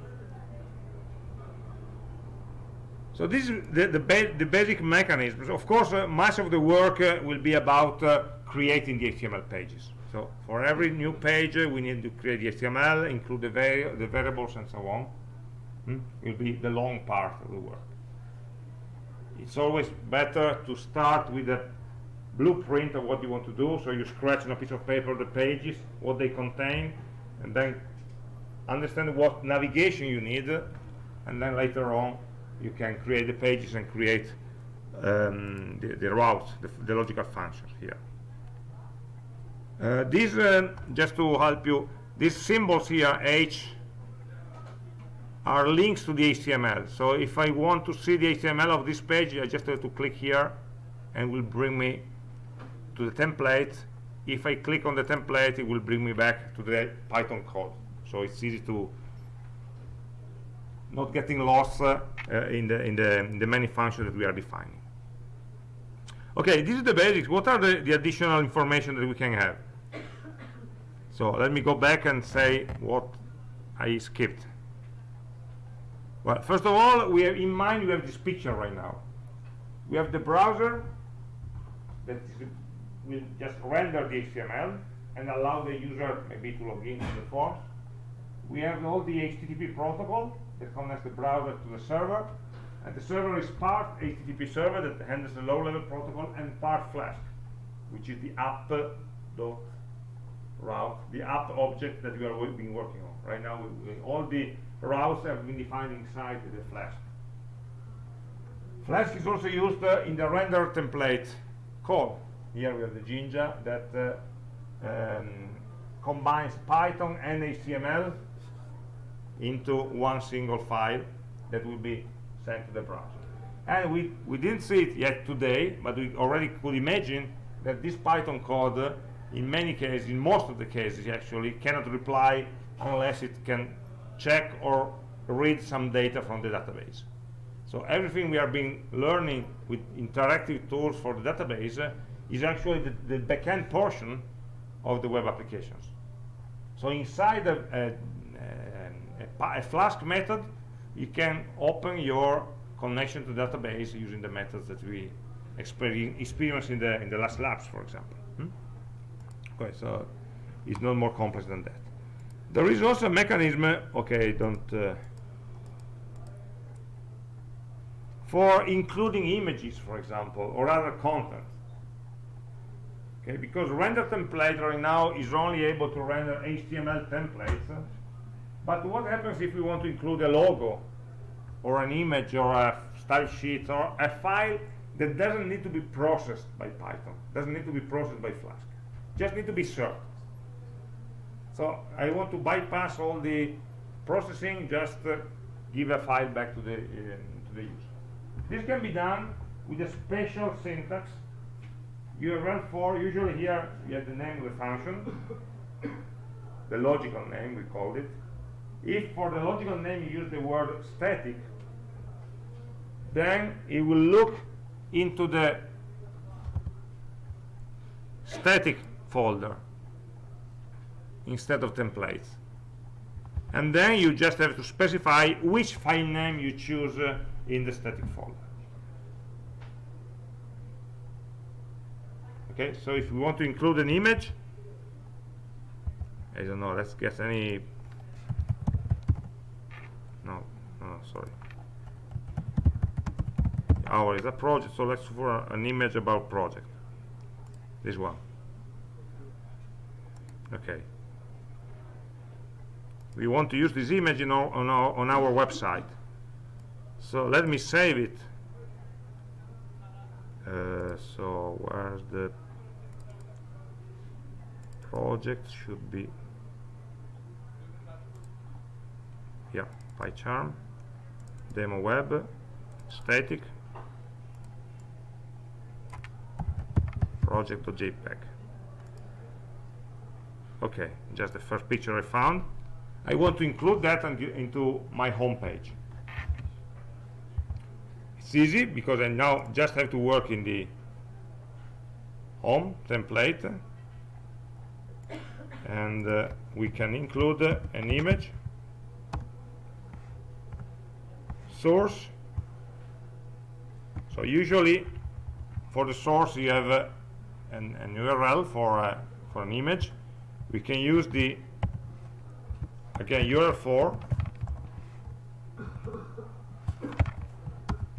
so this is the, the, ba the basic mechanisms. Of course, uh, much of the work uh, will be about uh, creating the HTML pages. So for every new page, uh, we need to create the HTML, include the, vari the variables and so on. Hmm? Will be the long part of the work. It's always better to start with a blueprint of what you want to do so you scratch on a piece of paper the pages what they contain and then understand what navigation you need and then later on you can create the pages and create um, the, the routes the, the, logical functions here. Uh, these uh, just to help you these symbols here H are links to the HTML so if I want to see the HTML of this page I just have to click here and will bring me to the template. If I click on the template it will bring me back to the Python code. So it's easy to not getting lost uh, uh, in, the, in, the, in the many functions that we are defining. Okay this is the basics. What are the, the additional information that we can have? So let me go back and say what I skipped. Well, first of all, we have in mind we have this picture right now. We have the browser that is, will just render the HTML and allow the user maybe to log in to the forms. We have all the HTTP protocol that connects the browser to the server, and the server is part HTTP server that handles the low-level protocol and part Flask, which is the app dot route, the app object that we are been working on. Right now, we, we, all the routes have been defined inside the Flask. Flask is also used uh, in the render template code. Here we have the Jinja that uh, um, combines Python and HTML into one single file that will be sent to the browser. And we, we didn't see it yet today, but we already could imagine that this Python code, in many cases, in most of the cases actually, cannot reply unless it can check or read some data from the database. So everything we are being learning with interactive tools for the database uh, is actually the, the backend portion of the web applications. So inside a, a, a, Flask method, you can open your connection to database using the methods that we experienced in the in the last labs, for example. Hmm? Okay, so it's not more complex than that. There is also a mechanism. Okay, don't. Uh, for including images, for example, or other content. Okay, because render template right now is only able to render HTML templates. But what happens if we want to include a logo or an image or a style sheet or a file that doesn't need to be processed by Python, doesn't need to be processed by Flask, just need to be served. So I want to bypass all the processing, just uh, give a file back to the, uh, to the user. This can be done with a special syntax. URL for, usually here you have the name of the function, the logical name we called it. If for the logical name you use the word static, then it will look into the static folder instead of templates. And then you just have to specify which file name you choose uh, in the static folder. Okay, so if we want to include an image, I don't know, let's guess any, no, no, sorry. Our is a project, so let's for an image about project. This one. Okay. We want to use this image in our, on, our, on our website so let me save it uh, so where's the project should be yeah PyCharm demo web. Static. Project.jpg okay just the first picture I found. I want to include that into my home page it's easy because I now just have to work in the home template. And uh, we can include uh, an image source. So usually for the source you have uh, an, an, URL for uh, for an image. We can use the again URL for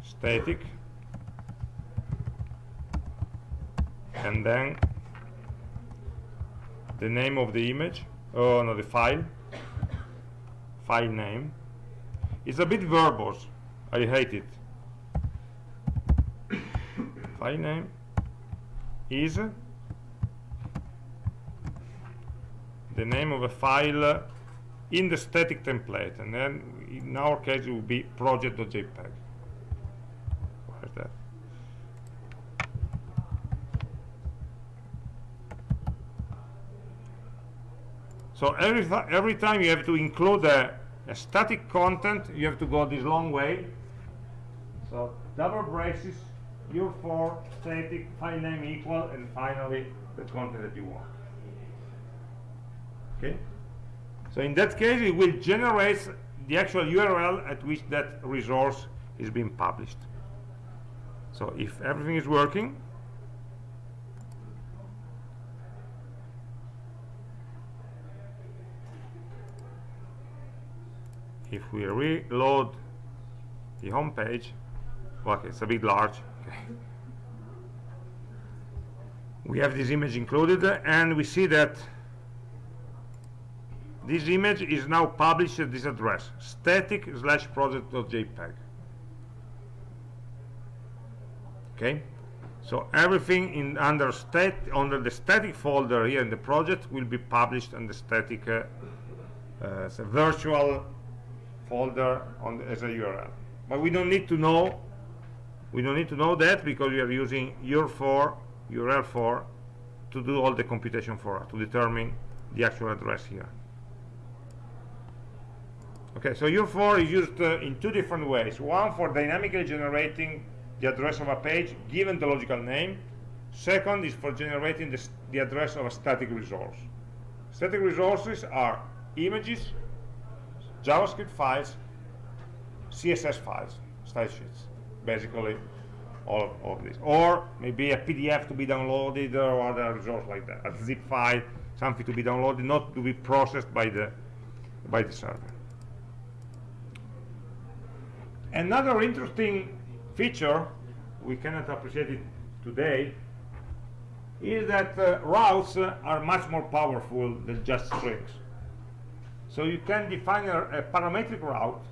static. And then the name of the image. Oh no the file. File name. It's a bit verbose I hate it file name is the name of a file in the static template and then in our case it will be project.jpg that. So every, every time you have to include a, a static content, you have to go this long way. So double braces, UR4, static, file name equal, and finally the content that you want. Okay? So in that case, it will generate the actual URL at which that resource is being published. So if everything is working, if we reload the home page, okay, it's a bit large. Okay. We have this image included, and we see that this image is now published at this address, static slash project.jpg. Okay, so everything in under stat under the static folder here in the project will be published on the static uh, uh, virtual folder on the, as a URL. But we don't need to know we don't need to know that because we are using UR4 URL for to do all the computation for us to determine the actual address here. Okay, so UR4 is used uh, in two different ways. One for dynamically generating the address of a page given the logical name. Second is for generating the, the address of a static resource. Static resources are images, JavaScript files, CSS files, style sheets, basically all of, this. Or maybe a PDF to be downloaded or other resource like that, a zip file, something to be downloaded, not to be processed by the, by the server. Another interesting feature, we cannot appreciate it today, is that uh, routes uh, are much more powerful than just strings. So you can define a, a parametric route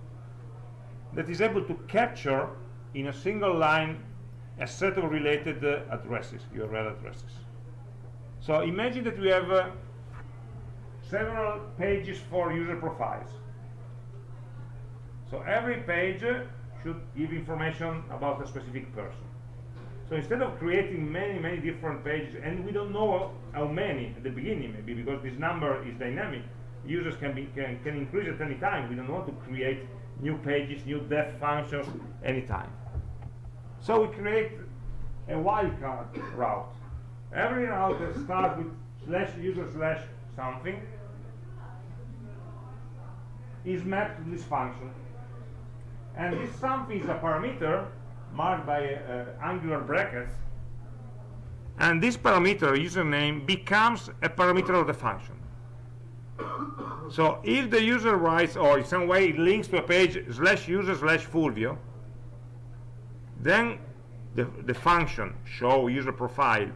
that is able to capture in a single line a set of related uh, addresses, URL addresses. So imagine that we have uh, several pages for user profiles. So every page uh, should give information about a specific person. So instead of creating many, many different pages, and we don't know how many at the beginning, maybe because this number is dynamic, users can, be, can, can increase at any time. We don't want to create new pages, new def functions anytime. So we create a wildcard route. Every route that starts with slash user slash something is mapped to this function. And this something is a parameter marked by uh, angular brackets. And this parameter, username, becomes a parameter of the function so if the user writes or in some way it links to a page slash user slash Fulvio, then the, the function show user profile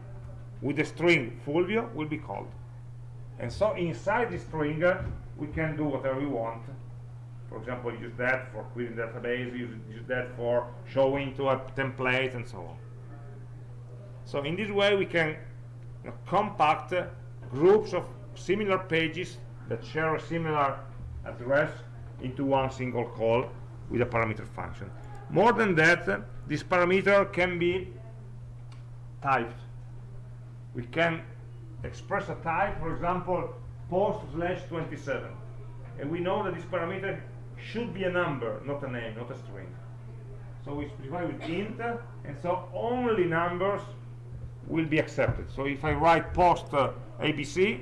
with the string Fulvio will be called. And so inside the string, uh, we can do whatever we want. For example, use that for querying database, use, use that for showing to a template, and so on. So in this way, we can you know, compact uh, groups of similar pages that share a similar address into one single call with a parameter function. More than that, this parameter can be typed. We can express a type, for example, post slash 27. And we know that this parameter should be a number, not a name, not a string. So we specify with int, and so only numbers will be accepted. So if I write post uh, ABC,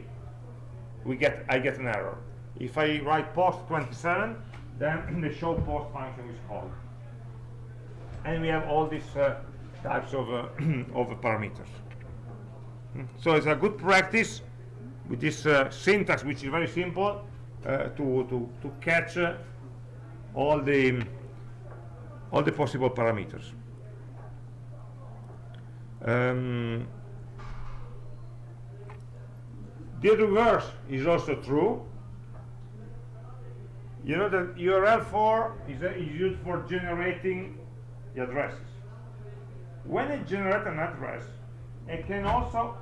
we get I get an error. If I write post 27, then the show post function is called. And we have all these uh, types of, uh, of parameters. So it's a good practice with this uh, syntax, which is very simple, to, to, to catch all the all the possible parameters. Um, the reverse is also true. You know that URL for is, uh, is used for generating the addresses. When it generates an address, it can also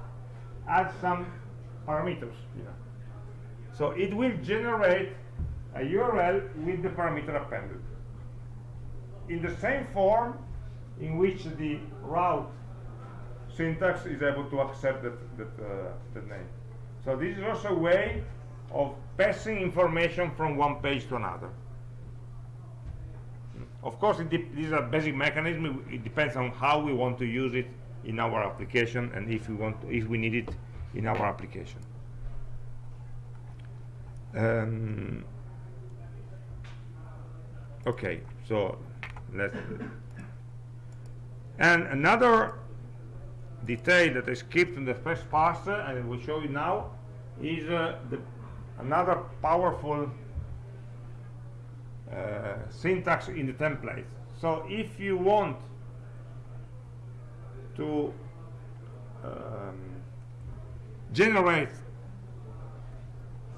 add some parameters. So it will generate a URL with the parameter appended. In the same form in which the route syntax is able to accept that, that, uh, that name. So this is also a way of passing information from one page to another. Of course, this is a basic mechanism. It depends on how we want to use it in our application and if we want, to, if we need it in our application. Um, okay so let's and another detail that I skipped in the first pass uh, and I will show you now is uh, the, another powerful uh, syntax in the template. So if you want to um, generate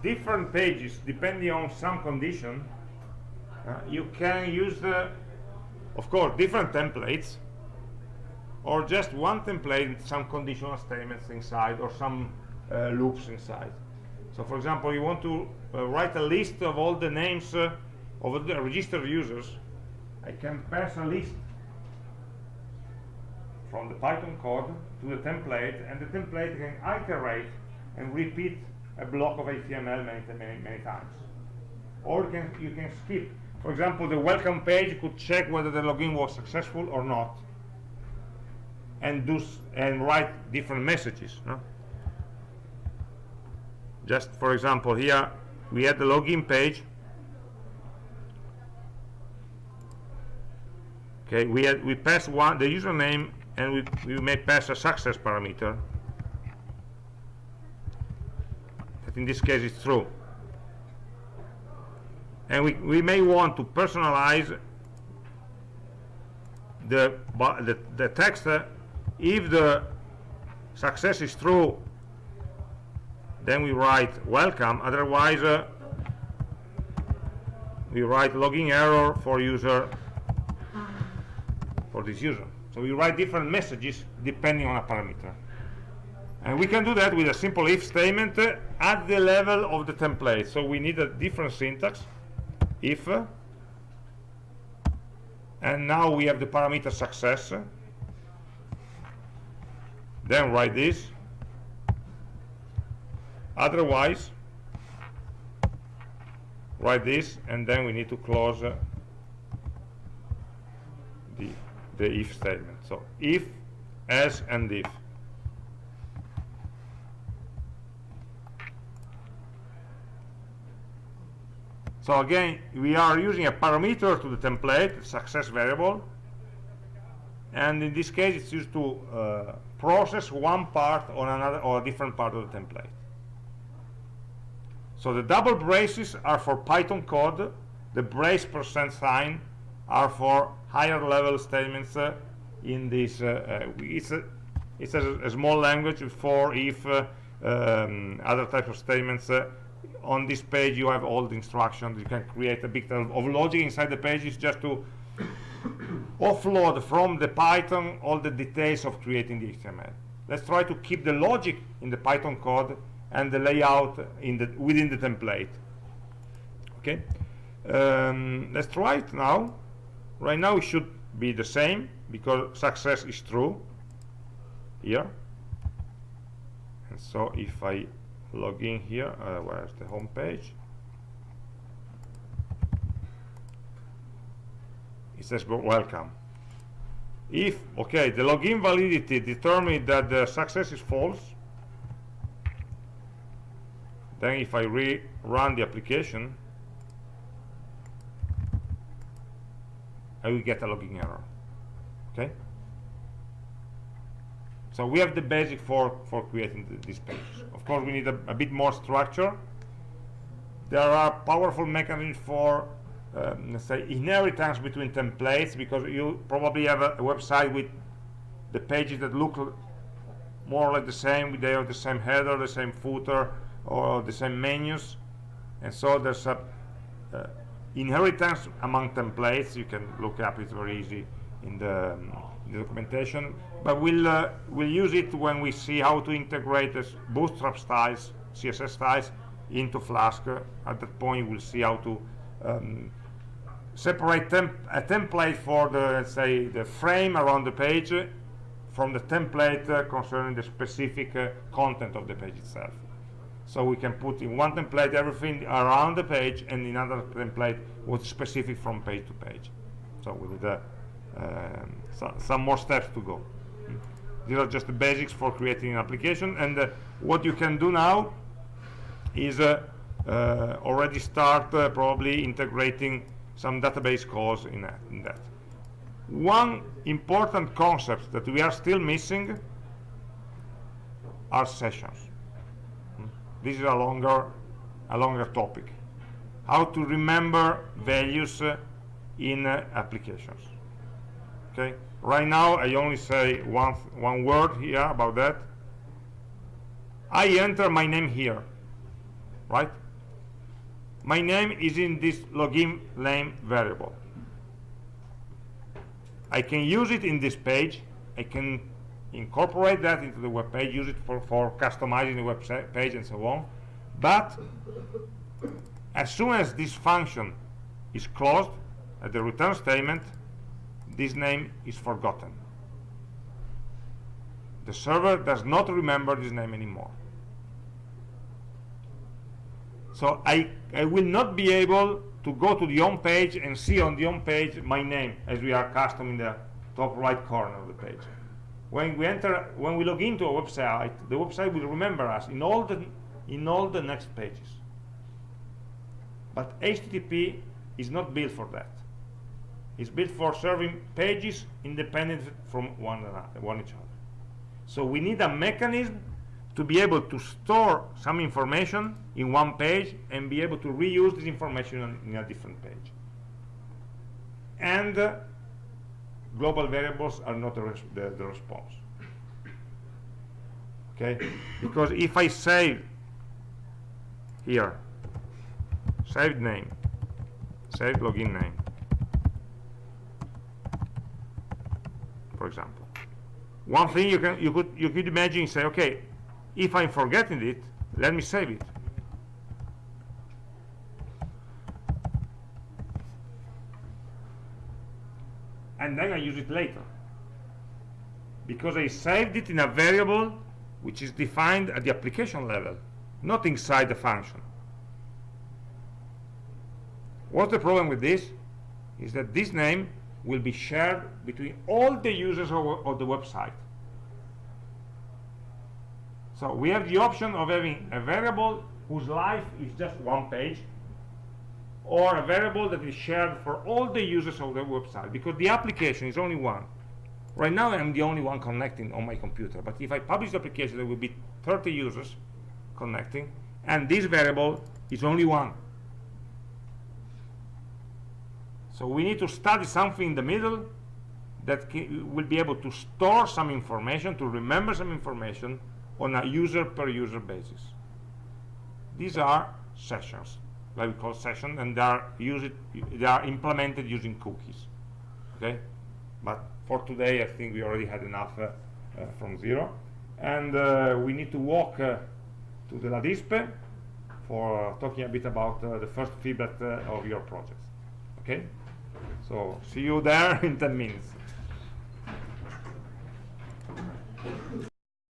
different pages depending on some condition uh, you can use the of course different templates or just one template with some conditional statements inside or some uh, loops inside. So for example you want to uh, write a list of all the names uh, of the registered users I can pass a list from the Python code to the template and the template can iterate and repeat a block of HTML many, many, many times. Or you can, you can skip. For example the welcome page could check whether the login was successful or not and do and write different messages no? just for example here we had the login page okay we had we pass one the username and we, we may pass a success parameter. That in this case is true. And we, we may want to personalize the, the, the text uh, if the success is true then we write welcome. Otherwise uh, we write logging error for user for this user. So we write different messages depending on a parameter. And we can do that with a simple if statement uh, at the level of the template. So we need a different syntax if uh, and now we have the parameter success. Then write this. Otherwise write this and then we need to close uh, the if statement. So if as and if. So again we are using a parameter to the template success variable. And in this case it's used to uh, process one part on another or a different part of the template. So the double braces are for Python code. The brace percent sign are for higher level statements uh, in this uh, uh it's a it's a, a, small language for if um, other types of statements on this page you have all the instructions you can create a bit of logic inside the page is just to offload from the Python all the details of creating the HTML. Let's try to keep the logic in the Python code and the layout in the within the template. Okay, um, let's try it now. Right now it should be the same because success is true here. And so if I log in here, uh, where's the home page? it says welcome if okay the login validity determined that the success is false then if I rerun the application I will get a logging error. Okay? So we have the basic for for creating the, these pages. Of course we need a, a bit more structure. There are powerful mechanisms for um, let's say inheritance between templates because you probably have a, a, website with the pages that look more or less the same they have the same header the same footer or the same menus. And so there's a uh, inheritance among templates you can look up it's very easy in the, um, the documentation. But we'll uh, we'll use it when we see how to integrate this bootstrap styles css styles into flask. At that point we'll see how to um, separate temp a template for the let's say the frame around the page from the template uh, concerning the specific uh, content of the page itself so we can put in one template everything around the page and in another template what's specific from page to page so with uh, um, so, some more steps to go these are just the basics for creating an application and uh, what you can do now is uh, uh, already start probably integrating some database calls in, that- in that. One important concept that we are still missing are sessions. This is a longer, a longer topic. How to remember values uh, in uh, applications. Okay. Right now, I only say one one word here about that. I enter my name here, right? My name is in this login name variable. I can use it in this page. I can incorporate that into the web page, use it for, for customizing the web page and so on. But as soon as this function is closed at the return statement, this name is forgotten. The server does not remember this name anymore. So I, I will not be able to go to the home page and see on the home page my name as we are custom in the top right corner of the page. When we enter, when we log into a website, the website will remember us in all the, in all the next pages. But HTTP is not built for that. It's built for serving pages independent from one another, one each other. So we need a mechanism to be able to store some information in one page and be able to reuse this information in a different page. And uh, global variables are not the, res the, the response. Okay? Because if I save here, saved name, saved login name, for example. One thing you can you could you could imagine say, okay, if I'm forgetting it, let me save it. And then I use it later. Because I saved it in a variable which is defined at the application level, not inside the function. What's the problem with this? Is that this name will be shared between all the users of, of the website. So we have the option of having a variable whose life is just one page, or a variable that is shared for all the users of the website, because the application is only one. Right now, I'm the only one connecting on my computer, but if I publish the application, there will be 30 users connecting, and this variable is only one. So we need to study something in the middle that will be able to store some information, to remember some information on a user per user basis. These are sessions, like we call session, and they are used, they are implemented using cookies. Okay, but for today, I think we already had enough uh, uh, from zero, and uh, we need to walk uh, to the LADISPE for uh, talking a bit about the first feedback of your project. Okay, so see you there in 10 minutes.